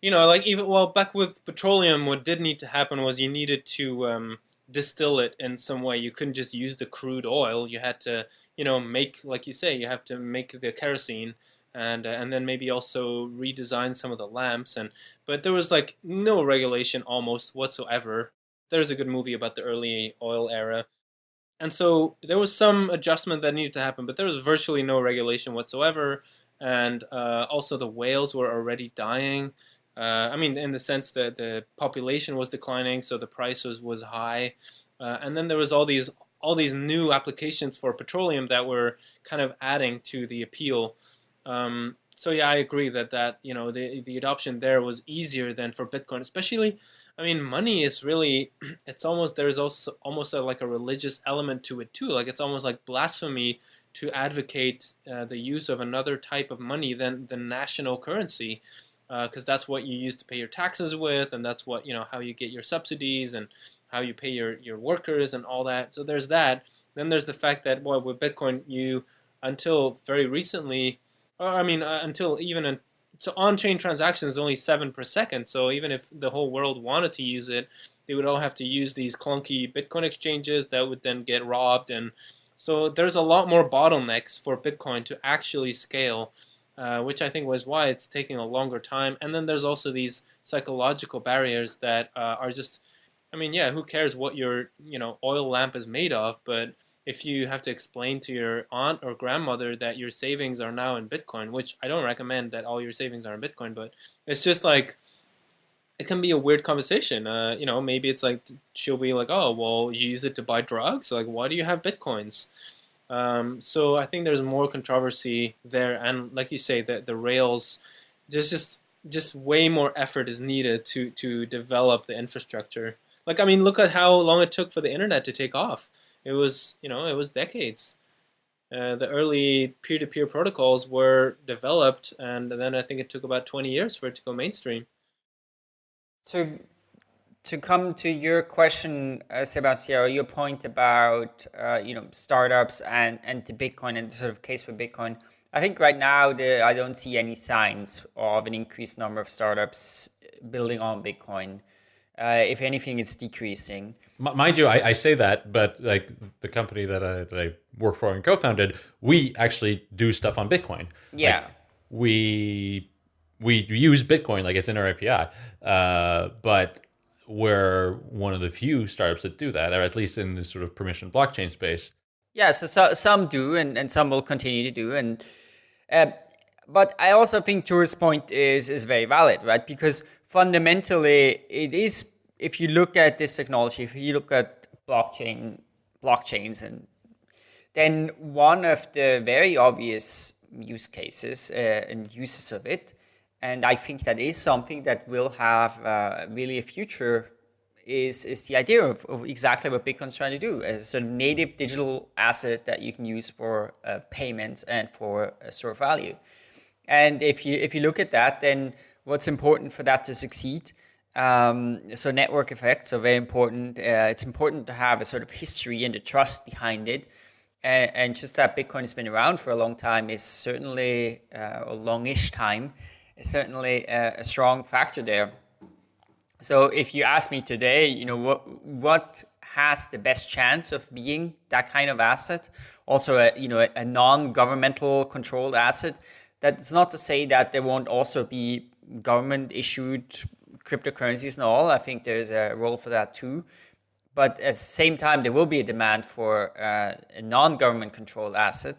you know, like even well back with petroleum, what did need to happen was you needed to um, distill it in some way. You couldn't just use the crude oil. You had to, you know, make like you say, you have to make the kerosene and uh, and then maybe also redesign some of the lamps and but there was like no regulation almost whatsoever. There's a good movie about the early oil era. And so there was some adjustment that needed to happen, but there was virtually no regulation whatsoever. and uh, also the whales were already dying. Uh, I mean, in the sense that the population was declining, so the price was was high, uh, and then there was all these all these new applications for petroleum that were kind of adding to the appeal. Um, so yeah, I agree that that you know the the adoption there was easier than for Bitcoin, especially. I mean, money is really, *clears throat* it's almost, there's also almost a, like a religious element to it too. Like it's almost like blasphemy to advocate uh, the use of another type of money than the national currency because uh, that's what you use to pay your taxes with and that's what you know how you get your subsidies and how you pay your, your workers and all that so there's that then there's the fact that well with bitcoin you until very recently i mean uh, until even in, so on-chain transactions only seven per second so even if the whole world wanted to use it they would all have to use these clunky bitcoin exchanges that would then get robbed and so there's a lot more bottlenecks for Bitcoin to actually scale, uh, which I think was why it's taking a longer time. And then there's also these psychological barriers that uh, are just, I mean, yeah, who cares what your you know oil lamp is made of, but if you have to explain to your aunt or grandmother that your savings are now in Bitcoin, which I don't recommend that all your savings are in Bitcoin, but it's just like it can be a weird conversation. Uh, you know, maybe it's like she'll be like, "Oh, well, you use it to buy drugs. Like, why do you have bitcoins?" Um, so I think there's more controversy there, and like you say, that the rails, there's just just way more effort is needed to to develop the infrastructure. Like, I mean, look at how long it took for the internet to take off. It was, you know, it was decades. Uh, the early peer-to-peer protocols were developed, and then I think it took about 20 years for it to go mainstream. To to come to your question, uh, Sebastien, your point about uh, you know startups and and the Bitcoin and the sort of case for Bitcoin. I think right now the, I don't see any signs of an increased number of startups building on Bitcoin. Uh, if anything, it's decreasing. Mind you, I, I, say that, but like the company that I, that I work for and co-founded, we actually do stuff on Bitcoin. Yeah, like we we use Bitcoin like it's in our API, uh, but we're one of the few startups that do that, or at least in the sort of permission blockchain space. Yeah, so, so some do, and, and some will continue to do, and uh, but I also think Tuur's point is is very valid, right? Because fundamentally, it is if you look at this technology, if you look at blockchain blockchains, and then one of the very obvious use cases uh, and uses of it and I think that is something that will have uh, really a future is, is the idea of, of exactly what Bitcoin's trying to do as a native digital asset that you can use for uh, payments and for a store value. And if you, if you look at that, then what's important for that to succeed? Um, so network effects are very important. Uh, it's important to have a sort of history and the trust behind it. And, and just that Bitcoin has been around for a long time is certainly uh, a longish time is certainly a, a strong factor there. So if you ask me today, you know, what what has the best chance of being that kind of asset, also a you know a, a non-governmental controlled asset, that's not to say that there won't also be government issued cryptocurrencies and all. I think there's a role for that too. But at the same time, there will be a demand for uh, a non-government controlled asset.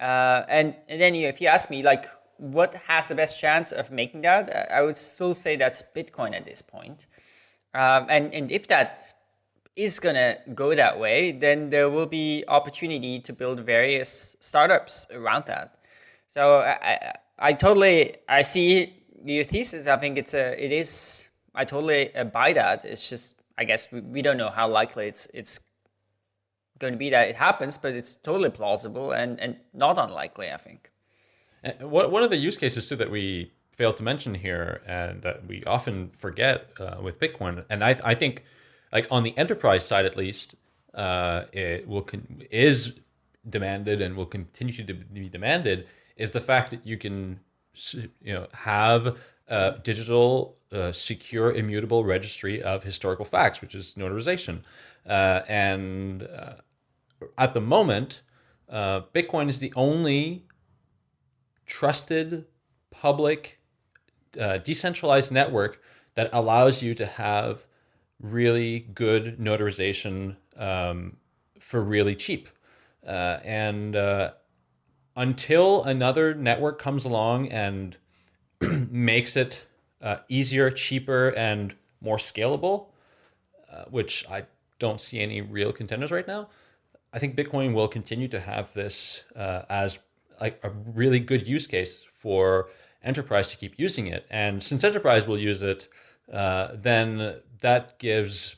Uh, and, and then you know, if you ask me, like, what has the best chance of making that? I would still say that's Bitcoin at this point. Um, and, and if that is going to go that way, then there will be opportunity to build various startups around that. So I, I, I totally, I see your thesis. I think it's a, it is, I totally buy that. It's just, I guess we, we don't know how likely it's, it's going to be that it happens, but it's totally plausible and, and not unlikely, I think. What one of the use cases too that we fail to mention here and that we often forget uh, with Bitcoin, and I, I think like on the enterprise side at least, uh, it will is demanded and will continue to be demanded is the fact that you can you know have a digital uh, secure immutable registry of historical facts which is notarization uh, and uh, at the moment uh, bitcoin is the only trusted, public, uh, decentralized network that allows you to have really good notarization um, for really cheap. And until another network comes along and *clears throat* makes it uh, easier, cheaper, and more scalable, uh, which I don't see any real contenders right now. I think Bitcoin will continue to have this uh, as a really good use case for enterprise to keep using it. And since enterprise will use it, uh, then that gives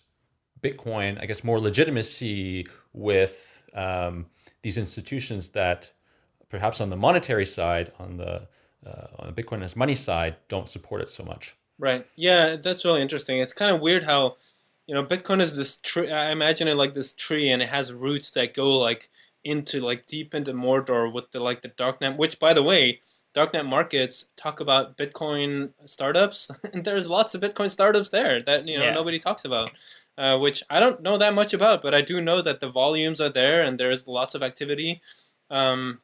Bitcoin, I guess, more legitimacy with um, these institutions that perhaps on the monetary side, on the uh, on the Bitcoin as money side, don't support it so much. Right. Yeah, that's really interesting. It's kind of weird how, you know, Bitcoin is this tree. I imagine it like this tree, and it has roots that go like into like deep into Mordor with the like the darknet. Which, by the way, darknet markets talk about Bitcoin startups, *laughs* and there's lots of Bitcoin startups there that you know yeah. nobody talks about. Uh, which I don't know that much about, but I do know that the volumes are there and there's lots of activity. Um,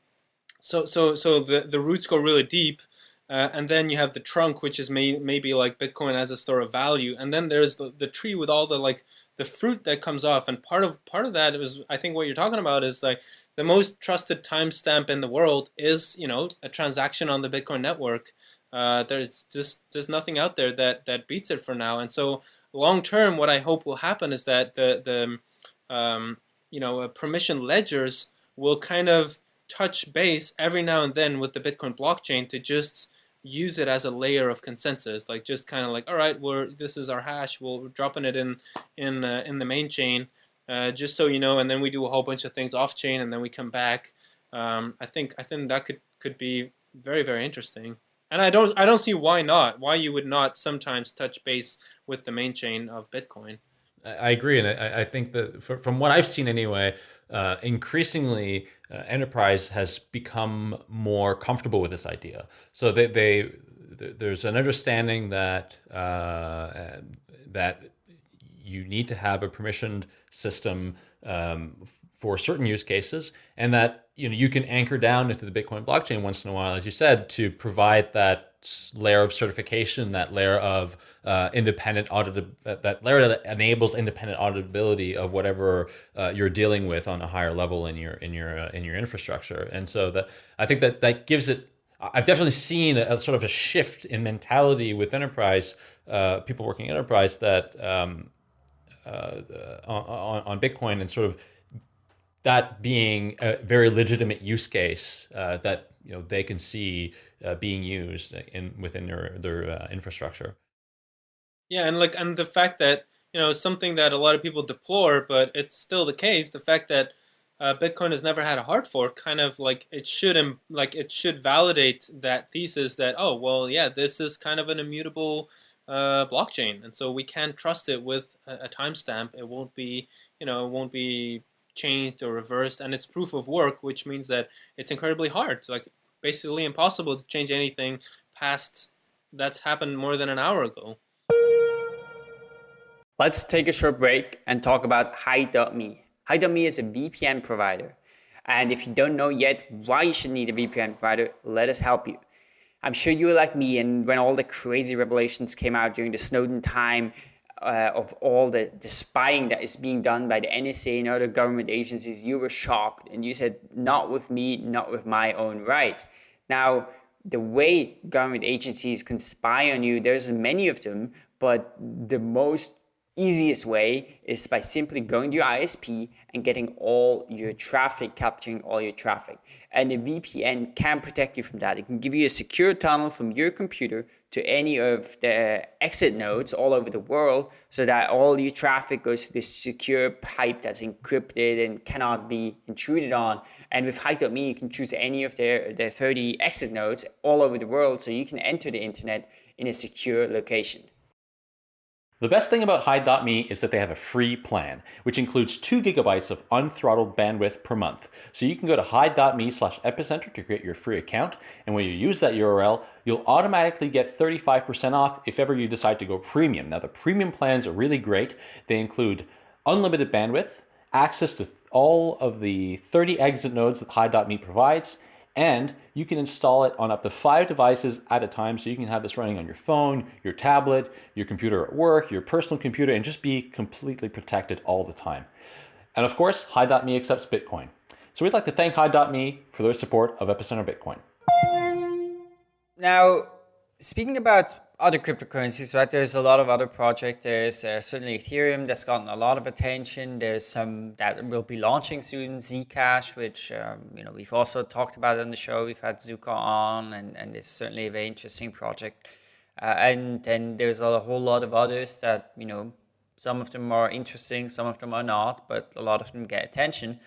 so so so the the roots go really deep, uh, and then you have the trunk, which is may, maybe like Bitcoin as a store of value, and then there's the, the tree with all the like the fruit that comes off. And part of part of that is I think what you're talking about is like the most trusted timestamp in the world is you know a transaction on the Bitcoin network. Uh, there's just there's nothing out there that that beats it for now. And so long term, what I hope will happen is that the the um, you know uh, permission ledgers will kind of touch base every now and then with the Bitcoin blockchain to just use it as a layer of consensus like just kind of like all right we're this is our hash we're dropping it in in uh, in the main chain uh, just so you know and then we do a whole bunch of things off chain and then we come back. Um, I think I think that could could be very very interesting. And I don't I don't see why not why you would not sometimes touch base with the main chain of Bitcoin I agree and I, I think that from what I've seen anyway uh, increasingly uh, enterprise has become more comfortable with this idea. So they, they there's an understanding that uh, that you need to have a permissioned system um, for certain use cases, and that you know you can anchor down into the Bitcoin blockchain once in a while, as you said, to provide that layer of certification, that layer of uh, independent audit, that, layer that enables independent auditability of whatever uh, you're dealing with on a higher level in your in your uh, in your infrastructure. And so that I think that that gives it. I've definitely seen a, a sort of a shift in mentality with enterprise uh, people working enterprise that um, uh, on, on Bitcoin and sort of that being a very legitimate use case uh, that you know they can see uh, being used in within their their uh, infrastructure. Yeah, and like and the fact that you know something that a lot of people deplore, but it's still the case. The fact that uh, Bitcoin has never had a hard fork, kind of like it should like it should validate that thesis that oh well yeah this is kind of an immutable uh, blockchain, and so we can trust it with a, a timestamp. It won't be you know it won't be changed or reversed, and it's proof of work, which means that it's incredibly hard, like basically impossible to change anything past that's happened more than an hour ago. Let's take a short break and talk about Hide.me. Hide.me is a VPN provider. And if you don't know yet why you should need a VPN provider, let us help you. I'm sure you were like me, and when all the crazy revelations came out during the Snowden time, uh, of all the, the spying that is being done by the NSA and other government agencies, you were shocked and you said, not with me, not with my own rights. Now, the way government agencies can spy on you, there's many of them, but the most easiest way is by simply going to your ISP and getting all your traffic, capturing all your traffic. And a VPN can protect you from that. It can give you a secure tunnel from your computer to any of the exit nodes all over the world so that all your traffic goes to this secure pipe that's encrypted and cannot be intruded on. And with Hide.me, you can choose any of their, their 30 exit nodes all over the world so you can enter the internet in a secure location. The best thing about Hide.me is that they have a free plan, which includes 2 gigabytes of unthrottled bandwidth per month. So you can go to Hide.me slash epicenter to create your free account, and when you use that URL, you'll automatically get 35% off if ever you decide to go premium. Now the premium plans are really great. They include unlimited bandwidth, access to all of the 30 exit nodes that Hide.me provides, and you can install it on up to five devices at a time. So you can have this running on your phone, your tablet, your computer at work, your personal computer, and just be completely protected all the time. And of course, Hide.me accepts Bitcoin. So we'd like to thank Hide.me for their support of Epicenter Bitcoin. Now, speaking about other cryptocurrencies, right? There's a lot of other projects. There's uh, certainly Ethereum that's gotten a lot of attention. There's some that will be launching soon, Zcash, which um, you know we've also talked about on the show. We've had Zooko on, and and it's certainly a very interesting project. Uh, and then there's a whole lot of others that you know some of them are interesting, some of them are not, but a lot of them get attention.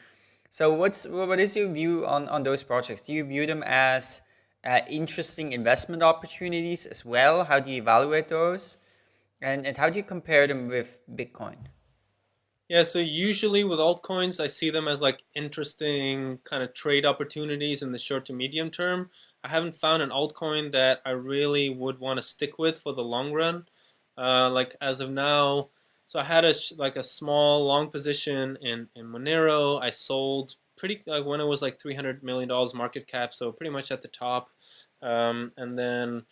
So what's what is your view on on those projects? Do you view them as uh, interesting investment opportunities as well? How do you evaluate those? And, and how do you compare them with Bitcoin? Yeah, so usually with altcoins, I see them as like interesting kind of trade opportunities in the short to medium term. I haven't found an altcoin that I really would want to stick with for the long run. Uh, like as of now, so I had a like a small long position in in Monero. I sold pretty like when it was like 300 million dollars market cap so pretty much at the top. Um, and then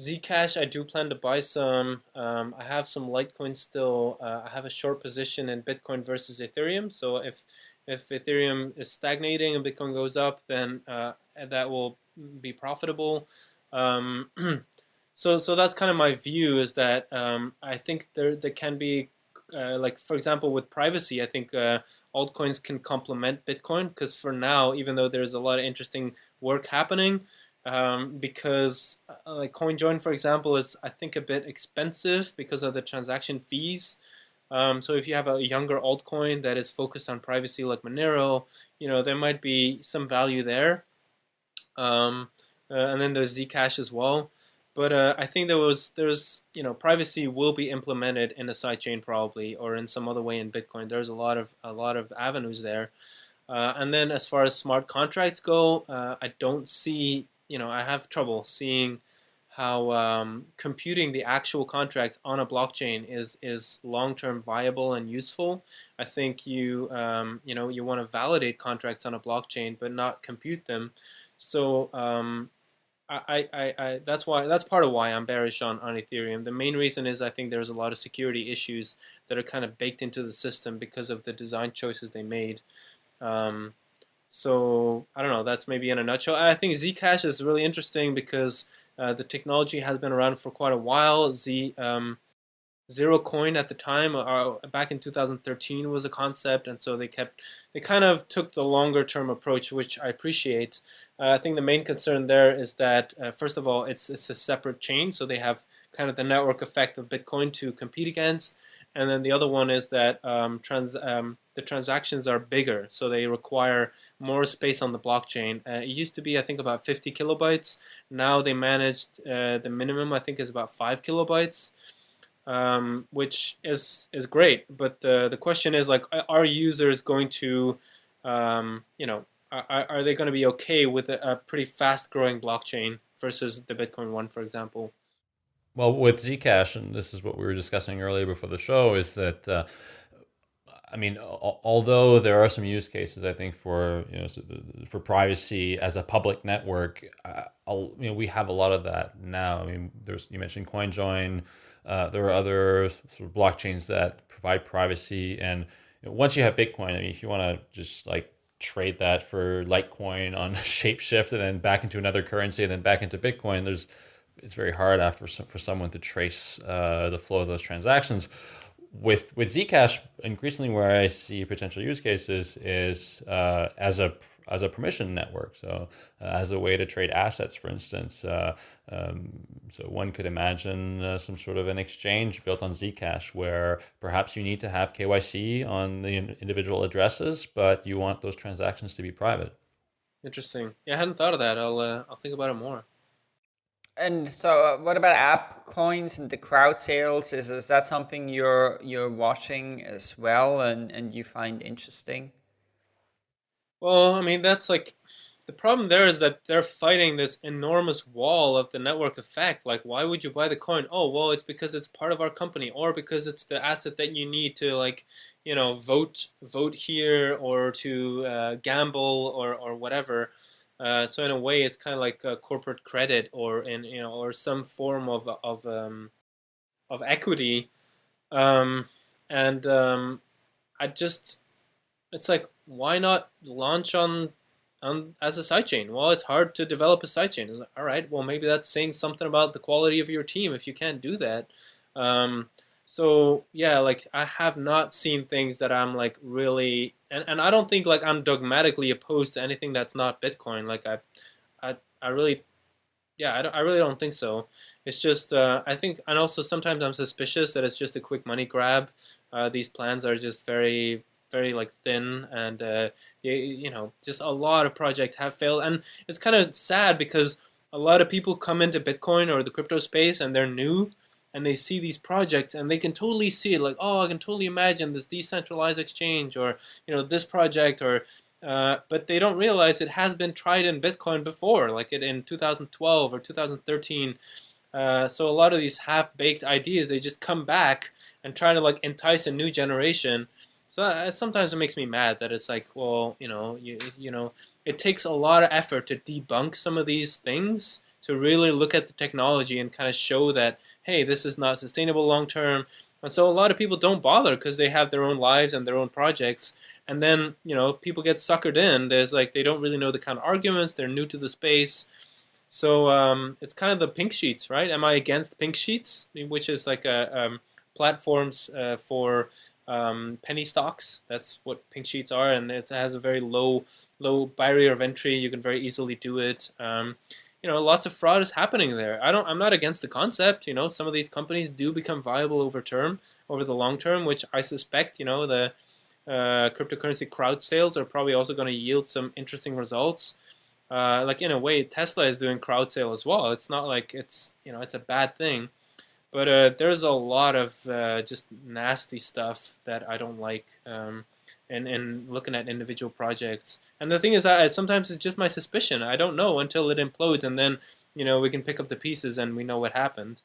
Zcash I do plan to buy some. Um, I have some Litecoin still. Uh, I have a short position in Bitcoin versus Ethereum so if if Ethereum is stagnating and Bitcoin goes up then uh, that will be profitable. Um, *clears throat* so so that's kind of my view is that um, I think there there can be uh, like for example with privacy i think uh, altcoins can complement bitcoin because for now even though there's a lot of interesting work happening um, because uh, like coinjoin for example is i think a bit expensive because of the transaction fees. Um, so if you have a younger altcoin that is focused on privacy like monero you know there might be some value there. Um, uh, and then there's zcash as well but uh, I think there was there's you know privacy will be implemented in a sidechain probably or in some other way in Bitcoin. There's a lot of a lot of avenues there. Uh, and then as far as smart contracts go, uh, I don't see you know I have trouble seeing how um, computing the actual contract on a blockchain is is long term viable and useful. I think you um, you know you want to validate contracts on a blockchain but not compute them. So um, I, I, I, that's why that's part of why I'm bearish on, on Ethereum. The main reason is I think there's a lot of security issues that are kind of baked into the system because of the design choices they made. Um, so I don't know. That's maybe in a nutshell. I think Zcash is really interesting because uh, the technology has been around for quite a while. Z um, Zerocoin at the time uh, back in 2013 was a concept and so they kept they kind of took the longer term approach which I appreciate. Uh, I think the main concern there is that uh, first of all it's it's a separate chain so they have kind of the network effect of Bitcoin to compete against. And then the other one is that um, trans um, the transactions are bigger so they require more space on the blockchain. Uh, it used to be I think about 50 kilobytes. Now they managed uh, the minimum I think is about 5 kilobytes um, which is is great. But the the question is like, are users going to, um, you know, are, are they going to be okay with a, a pretty fast growing blockchain versus the Bitcoin one, for example? Well, with Zcash, and this is what we were discussing earlier before the show, is that. Uh, I mean, although there are some use cases, I think for you know for privacy as a public network, uh, you know we have a lot of that now. I mean, there's you mentioned CoinJoin, uh, there are other sort of blockchains that provide privacy. And once you have Bitcoin, I mean, if you want to just like trade that for Litecoin on *laughs* Shapeshift and then back into another currency and then back into Bitcoin, there's it's very hard after for someone to trace uh, the flow of those transactions with with Zcash, increasingly where I see potential use cases is uh, as a as a permission network. So uh, as a way to trade assets, for instance. Uh, um, so one could imagine uh, some sort of an exchange built on Zcash where perhaps you need to have KYC on the individual addresses, but you want those transactions to be private. Interesting. Yeah, I hadn't thought of that. I'll uh, I'll think about it more. And so, uh, what about app coins and the crowd sales? Is is that something you're you're watching as well, and and you find interesting? Well, I mean that's like the problem there is that they're fighting this enormous wall of the network effect. Like, why would you buy the coin? Oh, well, it's because it's part of our company, or because it's the asset that you need to like, you know, vote vote here or to uh, gamble or or whatever. Uh, so in a way, it's kind of like corporate credit, or in you know, or some form of of um, of equity. Um, and um, I just, it's like why not launch on on as a sidechain? Well, it's hard to develop a sidechain. Like, all right, well, maybe that's saying something about the quality of your team if you can't do that. Um, so yeah, like I have not seen things that I'm like really, and, and I don't think like I'm dogmatically opposed to anything that's not Bitcoin. Like I, I, I really, yeah, I, I really don't think so. It's just uh, I think, and also sometimes I'm suspicious that it's just a quick money grab. Uh, these plans are just very very like thin and uh, you, you know just a lot of projects have failed. And it's kind of sad because a lot of people come into bitcoin or the crypto space and they're new and they see these projects and they can totally see it like oh i can totally imagine this decentralized exchange or you know this project or uh, but they don't realize it has been tried in bitcoin before like it in 2012 or 2013 uh, so a lot of these half-baked ideas they just come back and try to like entice a new generation so uh, sometimes it makes me mad that it's like well you know you, you know it takes a lot of effort to debunk some of these things to really look at the technology and kind of show that, hey, this is not sustainable long term. And so a lot of people don't bother because they have their own lives and their own projects. And then, you know, people get suckered in. There's like, they don't really know the kind of arguments, they're new to the space. So um, it's kind of the pink sheets, right? Am I against pink sheets, which is like a um, platforms uh, for um, penny stocks. That's what pink sheets are, and it has a very low low barrier of entry. You can very easily do it. Um, you know, lots of fraud is happening there. I don't. I'm not against the concept. You know, some of these companies do become viable over term, over the long term, which I suspect. You know, the uh, cryptocurrency crowd sales are probably also going to yield some interesting results. Uh, like in a way, Tesla is doing crowd sale as well. It's not like it's you know it's a bad thing, but uh, there's a lot of uh, just nasty stuff that I don't like. Um, and, and looking at individual projects. And the thing is that sometimes it's just my suspicion. I don't know until it implodes, and then you know we can pick up the pieces and we know what happened.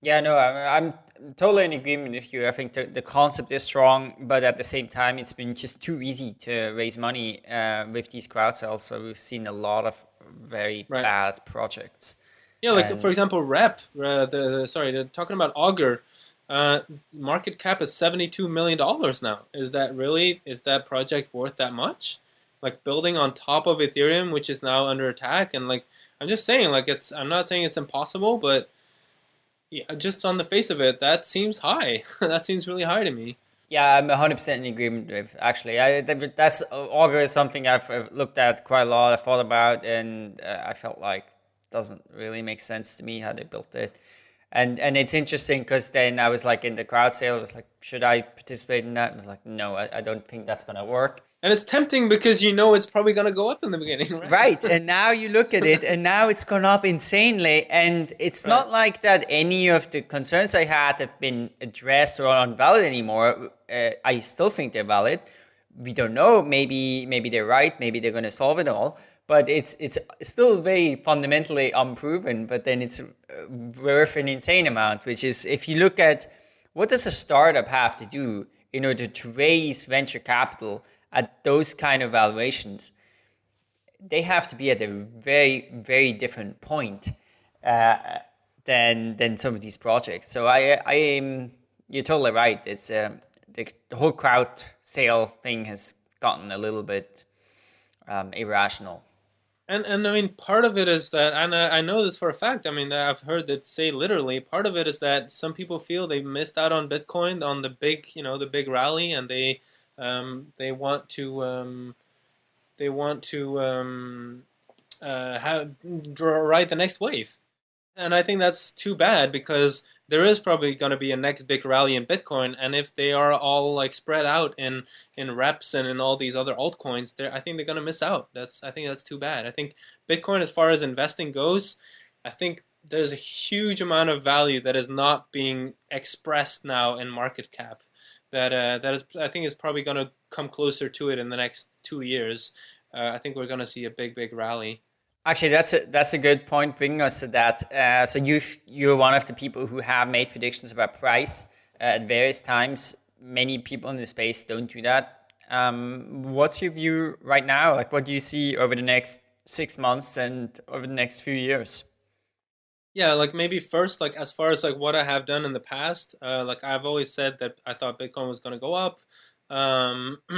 Yeah, no, I'm, totally in agreement with you. I think the, the concept is strong, but at the same time, it's been just too easy to raise money uh, with these crowd sales. So we've seen a lot of very right. bad projects. Yeah, like and, for example, Rep. Uh, the sorry, the, talking about Augur. Uh, market cap is $72 million now. Is that really, is that project worth that much? Like building on top of Ethereum, which is now under attack. And like, I'm just saying, like, it's, I'm not saying it's impossible, but yeah, just on the face of it, that seems high. *laughs* that seems really high to me. Yeah, I'm 100% in agreement with actually. I, that's Augur is something I've looked at quite a lot, I thought about, and uh, I felt like doesn't really make sense to me how they built it and and it's interesting because then I was like in the crowd sale. I was like, should I participate in that? I was like, no, I, I don't think that's gonna work. And it's tempting because you know it's probably gonna go up in the beginning, right? Right. and now you look at it, and now it's gone up insanely. And it's right. not like that any of the concerns I had have been addressed or unvalid anymore. Uh, I still think they're valid. We don't know. Maybe maybe they're right. Maybe they're gonna solve it all but it's it's still very fundamentally unproven. But then it's uh, worth an insane amount. Which is if you look at what does a startup have to do in order to raise venture capital at those kind of valuations, they have to be at a very very different point uh, than than some of these projects. So I I am you're totally right. It's the, the whole crowd sale thing has gotten a little bit um, irrational. And and I mean, part of it is that, and I, I know this for a fact. I mean, I've heard it say literally. Part of it is that some people feel they missed out on Bitcoin on the big, you know, the big rally, and they um, they want to um, they want to um, uh, have ride the next wave. And I think that's too bad because there is probably going to be a next big rally in Bitcoin, and if they are all like spread out in in reps and in all these other altcoins, I think they're going to miss out. That's I think that's too bad. I think Bitcoin, as far as investing goes, I think there's a huge amount of value that is not being expressed now in market cap. That uh, that is I think is probably going to come closer to it in the next two years. Uh, I think we're going to see a big big rally. Actually, that's a that's a good point. Bringing us to that. Uh, so you you're one of the people who have made predictions about price uh, at various times. Many people in the space don't do that. Um, what's your view right now? Like, what do you see over the next six months and over the next few years? Yeah, like maybe first, like as far as like what I have done in the past, uh, like I've always said that I thought Bitcoin was going to go up. Um, *clears throat*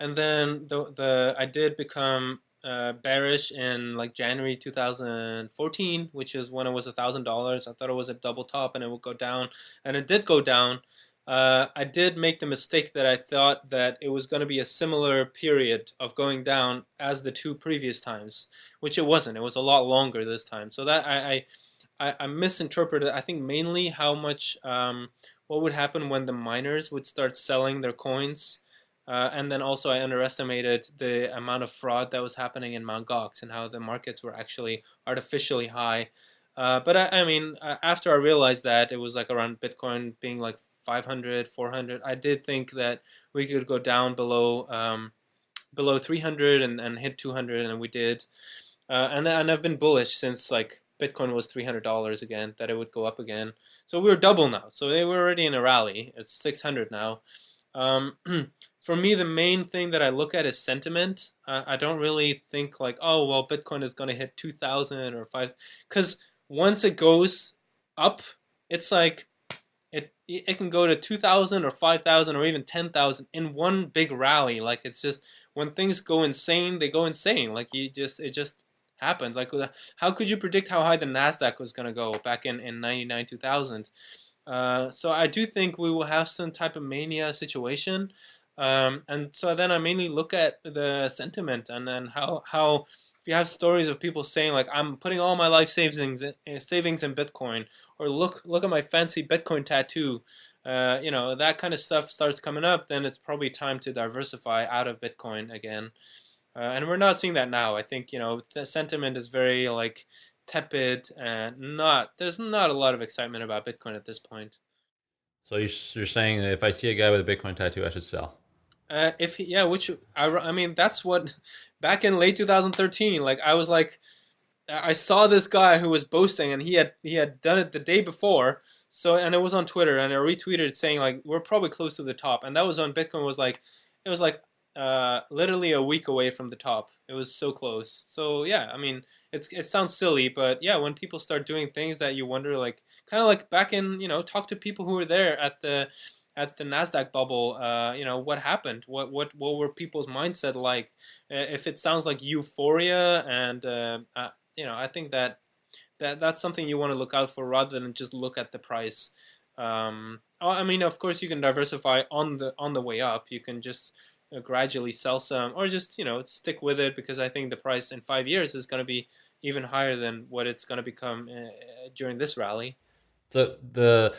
and then the the I did become uh, bearish in like January 2014, which is when it was a thousand dollars. I thought it was a double top and it would go down, and it did go down. Uh, I did make the mistake that I thought that it was going to be a similar period of going down as the two previous times, which it wasn't. It was a lot longer this time. So that I I, I misinterpreted. I think mainly how much um, what would happen when the miners would start selling their coins uh, and then also I underestimated the amount of fraud that was happening in Mt. Gox and how the markets were actually artificially high. Uh, but I, I, mean, after I realized that it was like around Bitcoin being like 500, 400, I did think that we could go down below um, below 300 and, and hit 200, and we did. Uh, and and I've been bullish since like Bitcoin was $300 again, that it would go up again. So we are double now. So they were already in a rally. It's 600 now. Um, *clears throat* for me, the main thing that I look at is sentiment. Uh, I don't really think like, oh, well, Bitcoin is going to hit 2,000 or 5, because once it goes up, it's like it it can go to 2,000 or 5,000 or even 10,000 in one big rally. Like it's just when things go insane, they go insane. Like you just it just happens. Like how could you predict how high the Nasdaq was going to go back in in 99 2000? Uh, so I do think we will have some type of mania situation. Um, and so then I mainly look at the sentiment and then how how if you have stories of people saying like I'm putting all my life savings in, eh, savings in Bitcoin or look look at my fancy Bitcoin tattoo, uh, you know that kind of stuff starts coming up, then it's probably time to diversify out of Bitcoin again. Uh, and we're not seeing that now. I think you know the sentiment is very like tepid and not there's not a lot of excitement about Bitcoin at this point. So you're saying that if I see a guy with a Bitcoin tattoo, I should sell? Uh, if he, yeah, which I, I mean that's what back in late 2013, like I was like, I saw this guy who was boasting and he had he had done it the day before. So and it was on Twitter and I retweeted saying like we're probably close to the top and that was on Bitcoin was like it was like uh, literally a week away from the top. It was so close. So yeah, I mean, it's it sounds silly, but yeah, when people start doing things that you wonder, like kind of like back in, you know, talk to people who were there at the at the Nasdaq bubble, uh, you know, what happened? What what what were people's mindset like? If it sounds like euphoria, and uh, uh, you know, I think that that that's something you want to look out for rather than just look at the price. Um, I mean, of course, you can diversify on the on the way up. You can just uh, gradually sell some, or just you know stick with it because I think the price in five years is going to be even higher than what it's going to become uh, during this rally. So the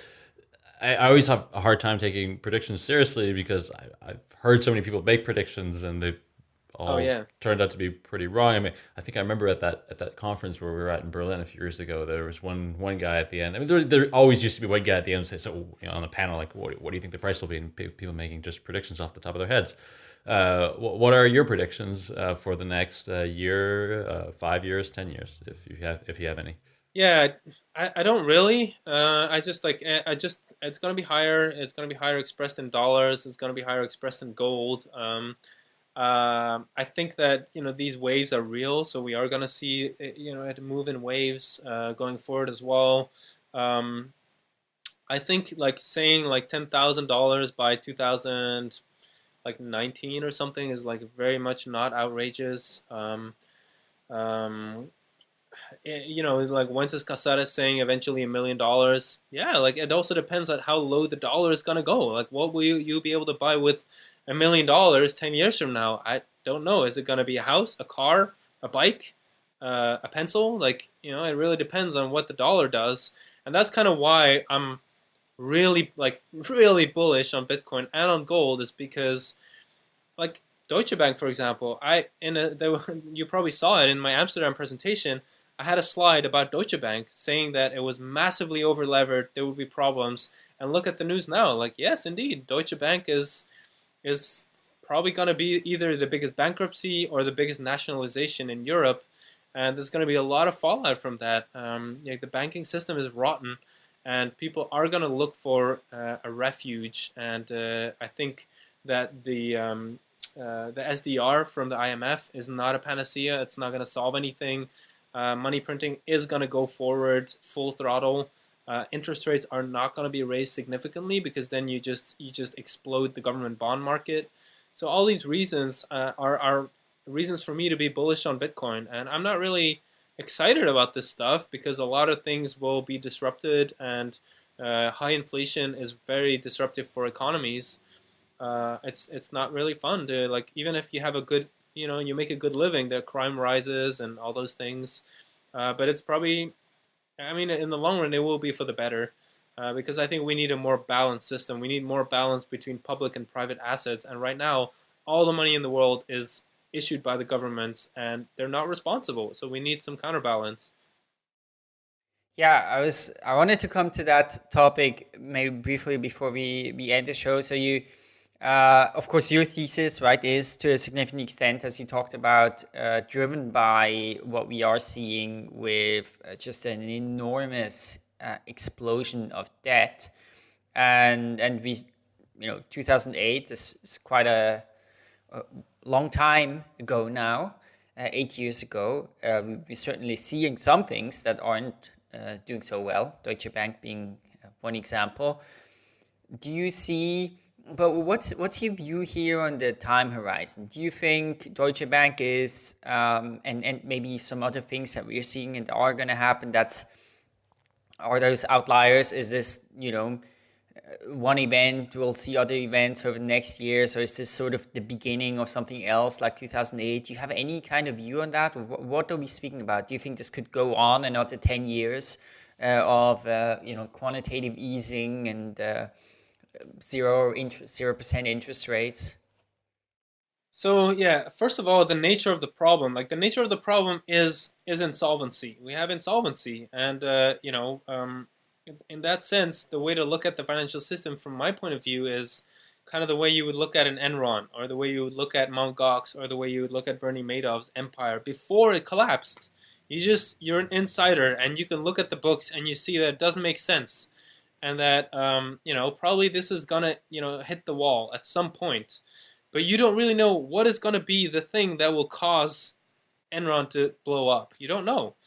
I, I, always have a hard time taking predictions seriously because I, have heard so many people make predictions and they've all oh, yeah. turned out to be pretty wrong. I mean, I think I remember at that at that conference where we were at in Berlin a few years ago, there was one one guy at the end. I mean, there, there always used to be one guy at the end say, so you know, on the panel, like, what, what do you think the price will be? And people making just predictions off the top of their heads. Uh, what are your predictions uh, for the next uh, year, uh, five years, ten years, if you have if you have any? Yeah, I, I don't really. Uh, I just like I just it's gonna be higher. It's gonna be higher expressed in dollars. It's gonna be higher expressed in gold. Um, uh, I think that you know these waves are real, so we are gonna see you know it move in waves uh, going forward as well. Um, I think like saying like ten thousand dollars by two thousand like nineteen or something is like very much not outrageous. Um, um, Eh, you know, like Wences Casares saying eventually a million dollars. Yeah, like it also depends on how low the dollar is gonna go. Like, what will you you be able to buy with a million dollars ten years from now? I don't know. Is it gonna be a house, a car, a bike, uh, a pencil? Like, you know, it really depends on what the dollar does, and that's kind of why I'm really like really bullish on Bitcoin and on gold is because like Deutsche Bank, for example, I in a there, *laughs* you probably saw it in my Amsterdam presentation. I had a slide about Deutsche Bank saying that it was massively overlevered, there would be problems. And look at the news now. Like, yes, indeed, Deutsche Bank is is probably going to be either the biggest bankruptcy or the biggest nationalization in Europe. And there's going to be a lot of fallout from that. Um, the banking system is rotten, and people are going to look for uh, a refuge. And uh, I think that the um, uh, the SDR from the IMF is not a panacea. It's not going to solve anything. Uh, money printing is going to go forward full throttle. Uh, interest rates are not going to be raised significantly because then you just you just explode the government bond market. So all these reasons uh, are are reasons for me to be bullish on Bitcoin, and I'm not really excited about this stuff because a lot of things will be disrupted and uh, high inflation is very disruptive for economies. Uh, it's it's not really fun to like even if you have a good you know you make a good living, the crime rises and all those things. Uh, but it's probably, I mean, in the long run, it will be for the better. Uh, because I think we need a more balanced system. We need more balance between public and private assets. And right now, all the money in the world is issued by the governments and they're not responsible. So we need some counterbalance. Yeah, I was I wanted to come to that topic maybe briefly before we, we end the show. So you uh, of course your thesis, right, is to a significant extent, as you talked about, uh, driven by what we are seeing with uh, just an enormous uh, explosion of debt. And and we you know 2008 is, is quite a, a long time ago now, uh, eight years ago. Uh, we're certainly seeing some things that aren't uh, doing so well, Deutsche Bank being one example. Do you see, but what's, what's your view here on the time horizon? Do you think Deutsche Bank is, um, and, and maybe some other things that we're seeing and are going to happen, that's, are those outliers? Is this, you know, one event, we'll see other events over the next years, or is this sort of the beginning of something else like 2008? Do you have any kind of view on that? What are we speaking about? Do you think this could go on another 10 years uh, of uh, you know quantitative easing and uh, zero interest, zero percent interest rates? So yeah, first of all, the nature of the problem, like the nature of the problem is is insolvency. We have insolvency, and uh, you know, um, in that sense, the way to look at the financial system from my point of view is kind of the way you would look at an Enron or the way you would look at Mt. Gox or the way you would look at Bernie Madoff's empire before it collapsed. You just, you're an insider and you can look at the books and you see that it doesn't make sense and that, um, you know, probably this is to, you know, hit the wall at some point. But you don't really know what is to be the thing that will cause Enron to blow up. You don't know.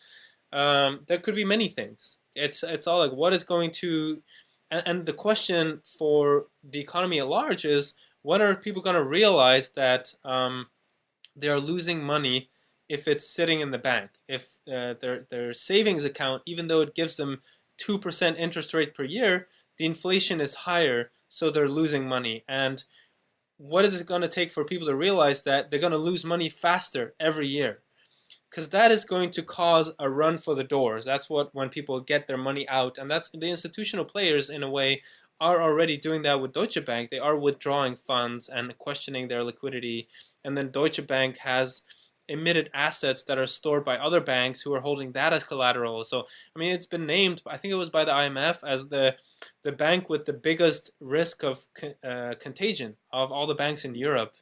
Um, there could be many things. It's it's all like what is going to, and, and the question for the economy at large is when are people to realize that um, they are losing money if it's sitting in the bank, if uh, their their savings account, even though it gives them two percent interest rate per year, the inflation is higher, so they're losing money. And what is it going to take for people to realize that they're going to lose money faster every year? because that is going to cause a run for the doors. That's what when people get their money out, and that's the institutional players in a way are already doing that with Deutsche Bank. They are withdrawing funds and questioning their liquidity, and then Deutsche Bank has emitted assets that are stored by other banks who are holding that as collateral. So I mean, it's been named. I think it was by the IMF as the the bank with the biggest risk of uh, contagion of all the banks in Europe.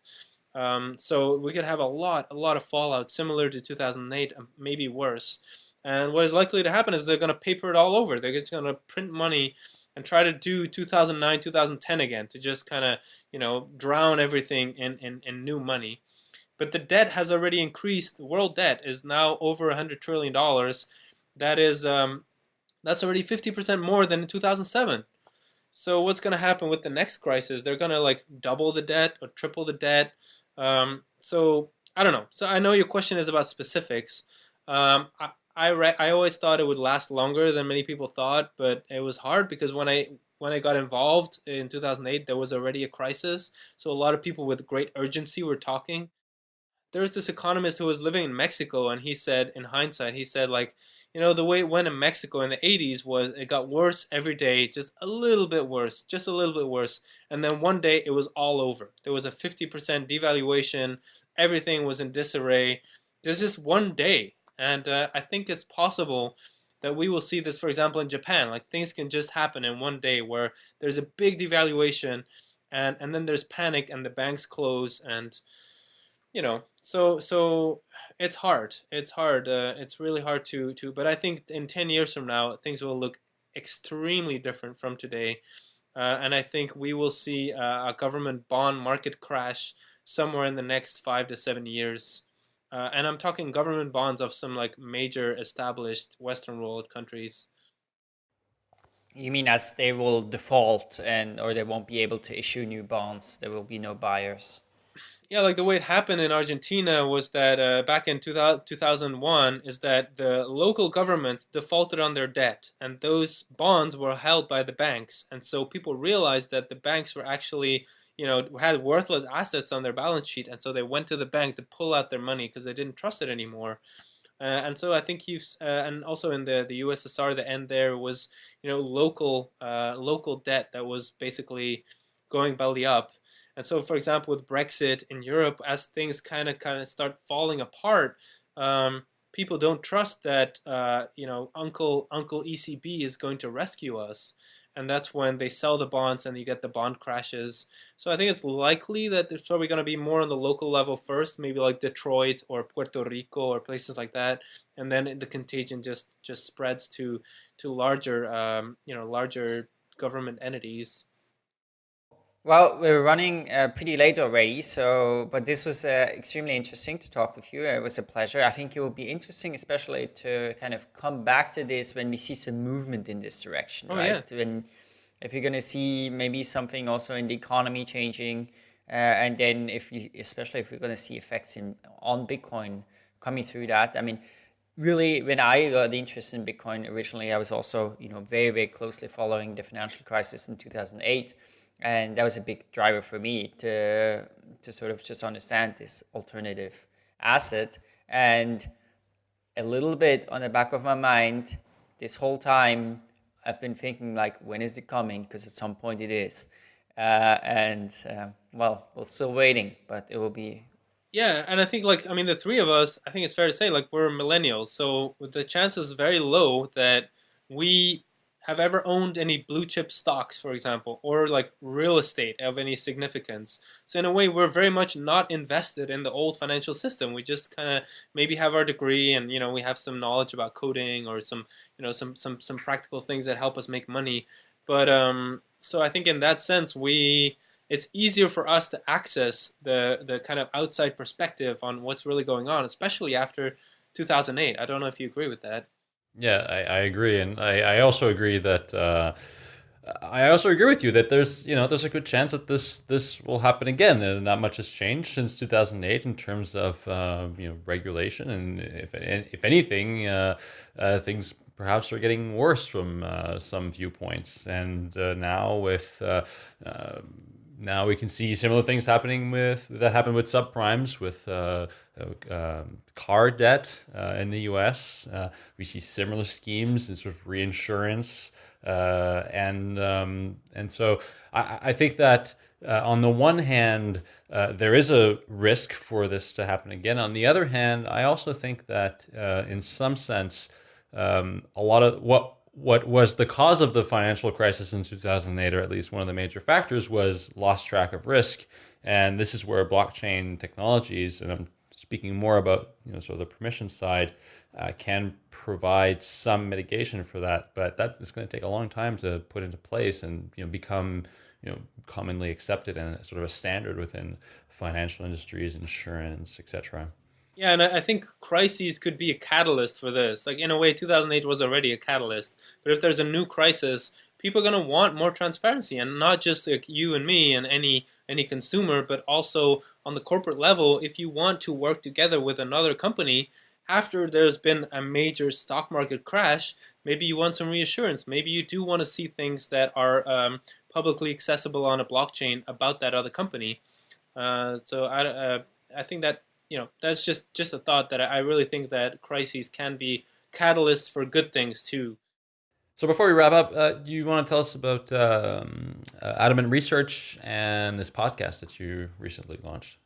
Um, so we could have a lot, a lot of fallout similar to 2008, um, maybe worse. And what is likely to happen is they're going to paper it all over. They're just going to print money and try to do 2009, 2010 again to just kind of, you know, drown everything in, in, in new money. But the debt has already increased. World debt is now over 100 trillion dollars. That is, um, that's already 50% more than in 2007. So what's going to happen with the next crisis? They're going to like double the debt or triple the debt. Um, so I don't know. So I know your question is about specifics. Um, I I, I always thought it would last longer than many people thought, but it was hard because when I when I got involved in 2008, there was already a crisis. So a lot of people with great urgency were talking. There was this economist who was living in Mexico, and he said, in hindsight, he said like, you know, the way it went in Mexico in the 80s was it got worse every day, just a little bit worse, just a little bit worse. And then one day it was all over. There was a 50% devaluation. Everything was in disarray. There's just one day. And uh, I think it's possible that we will see this, for example, in Japan. Like things can just happen in one day where there's a big devaluation and, and then there's panic and the banks close and you know so so it's hard. It's hard uh, it's really hard to to but i think in 10 years from now things will look extremely different from today. Uh, and i think we will see uh, a government bond market crash somewhere in the next five to seven years. Uh, and i'm talking government bonds of some like major established western world countries. You mean as they will default and or they won't be able to issue new bonds there will be no buyers yeah, like the way it happened in Argentina was that uh, back in 2000, 2001 is that the local governments defaulted on their debt and those bonds were held by the banks. And so people realized that the banks were actually, you know, had worthless assets on their balance sheet. And so they went to the bank to pull out their money because they didn't trust it anymore. Uh, and so I think you've, uh, and also in the, the USSR, the end there was, you know, local, uh, local debt that was basically going belly up. And so, for example, with Brexit in Europe, as things kind of kind of start falling apart, um, people don't trust that uh, you know Uncle Uncle ECB is going to rescue us, and that's when they sell the bonds and you get the bond crashes. So I think it's likely that there's probably going to be more on the local level first, maybe like Detroit or Puerto Rico or places like that, and then the contagion just just spreads to to larger um, you know larger government entities. Well, we're running uh, pretty late already, so but this was uh, extremely interesting to talk with you. It was a pleasure. I think it will be interesting, especially to kind of come back to this when we see some movement in this direction, oh, right? Yeah. When if you're going to see maybe something also in the economy changing, uh, and then if you, especially if we're going to see effects in on Bitcoin coming through that. I mean, really, when I got interested in Bitcoin originally, I was also you know very very closely following the financial crisis in 2008 and that was a big driver for me to to sort of just understand this alternative asset. And a little bit on the back of my mind this whole time i've been thinking like when is it coming? Because at some point it is. Uh, and uh, well we're still waiting but it will be yeah and i think like i mean the three of us i think it's fair to say like we're millennials. So the chances very low that we have ever owned any blue chip stocks, for example, or like real estate of any significance. So in a way, we're very much not invested in the old financial system. We just kind of maybe have our degree and you know we have some knowledge about coding or some you know some some some practical things that help us make money. But um, so I think in that sense, we it's easier for us to access the the kind of outside perspective on what's really going on, especially after 2008. I don't know if you agree with that. Yeah, I, I agree, and I, I also agree that uh, I also agree with you that there's you know there's a good chance that this this will happen again, and not much has changed since 2008 in terms of uh, you know regulation, and if if anything, uh, uh things perhaps are getting worse from uh, some viewpoints, and uh, now with now we can see similar things happening with that happened with subprimes with uh, uh, um, car debt uh, in the U.S. Uh, we see similar schemes in sort of reinsurance, uh, and um, and so I, I think that uh, on the one hand there is a risk for this to happen again. On the other hand, I also think that in some sense um, a lot of what what was the cause of the financial crisis in 2008, or at least one of the major factors, was lost track of risk. And this is where blockchain technologies, and I'm speaking more about you know sort of the permission side, uh, can provide some mitigation for that. But that is going to take a long time to put into place and you know become you know commonly accepted and sort of a standard within financial industries, insurance, etc. Yeah, and I think crises could be a catalyst for this. Like in a way, 2008 was already a catalyst. But if there's a new crisis, people are going to want more transparency, and not just like you and me and any any consumer, but also on the corporate level. If you want to work together with another company after there's been a major stock market crash, maybe you want some reassurance. Maybe you do want to see things that are um, publicly accessible on a blockchain about that other company. Uh, so I, uh, I think that you know that's just just a thought that I really think that crises can be catalysts for good things too. So before we wrap up, uh, do you want to tell us about um, uh, Adamant Research and this podcast that you recently launched?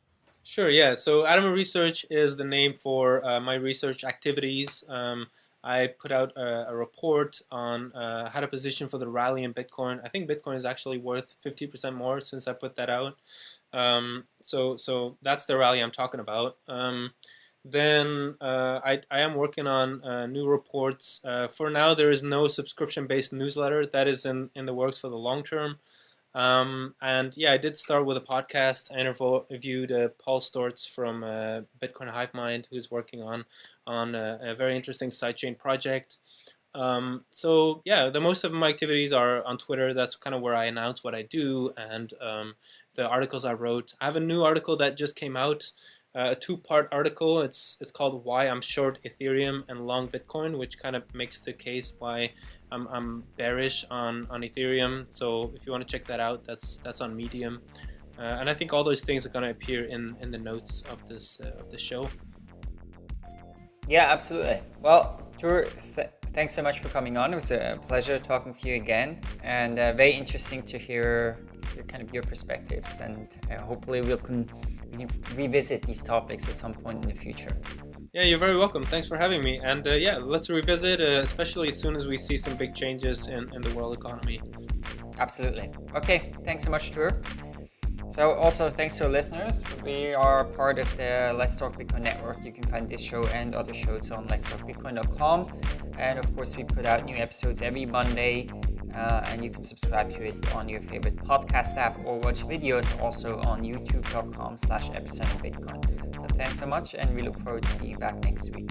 Sure. Yeah. So Adamant Research is the name for uh, my research activities. Um, I put out a, a report on uh, how to position for the rally in Bitcoin. I think Bitcoin is actually worth 50% more since I put that out. Um, so so that's the rally I'm talking about. Um, then uh, I, I am working on uh, new reports. Uh, for now, there is no subscription-based newsletter. That is in, in the works for the long term. Um, and yeah, I did start with a podcast. I interviewed uh, Paul Sztorc from uh, Bitcoin Hive Mind, who's working on on a, a very interesting sidechain project. Um, so yeah, the most of my activities are on Twitter. That's kind of where I announce what I do and um, the articles I wrote. I have a new article that just came out, uh, a two-part article. It's it's called "Why I'm Short Ethereum and Long Bitcoin," which kind of makes the case why I'm, I'm bearish on on Ethereum. So if you want to check that out, that's that's on Medium. Uh, and I think all those things are going to appear in, in the notes of this uh, of the show. Yeah, absolutely. Well, Tuur, thanks so much for coming on. It was a pleasure talking to you again, and uh, very interesting to hear your kind of your perspectives. And uh, hopefully, we'll can, we revisit these topics at some point in the future. Yeah, you're very welcome. Thanks for having me. And uh, yeah, let's revisit, uh, especially as soon as we see some big changes in, in the world economy. Absolutely. Okay, thanks so much, Tuur. So also thanks to our listeners. We are part of the Let's Talk Bitcoin network. You can find this show and other shows on letstalkbitcoin.com. And of course, we put out new episodes every Monday. Uh, and you can subscribe to it on your favorite podcast app or watch videos also on youtube.com slash bitcoin. So thanks so much and we look forward to being back next week.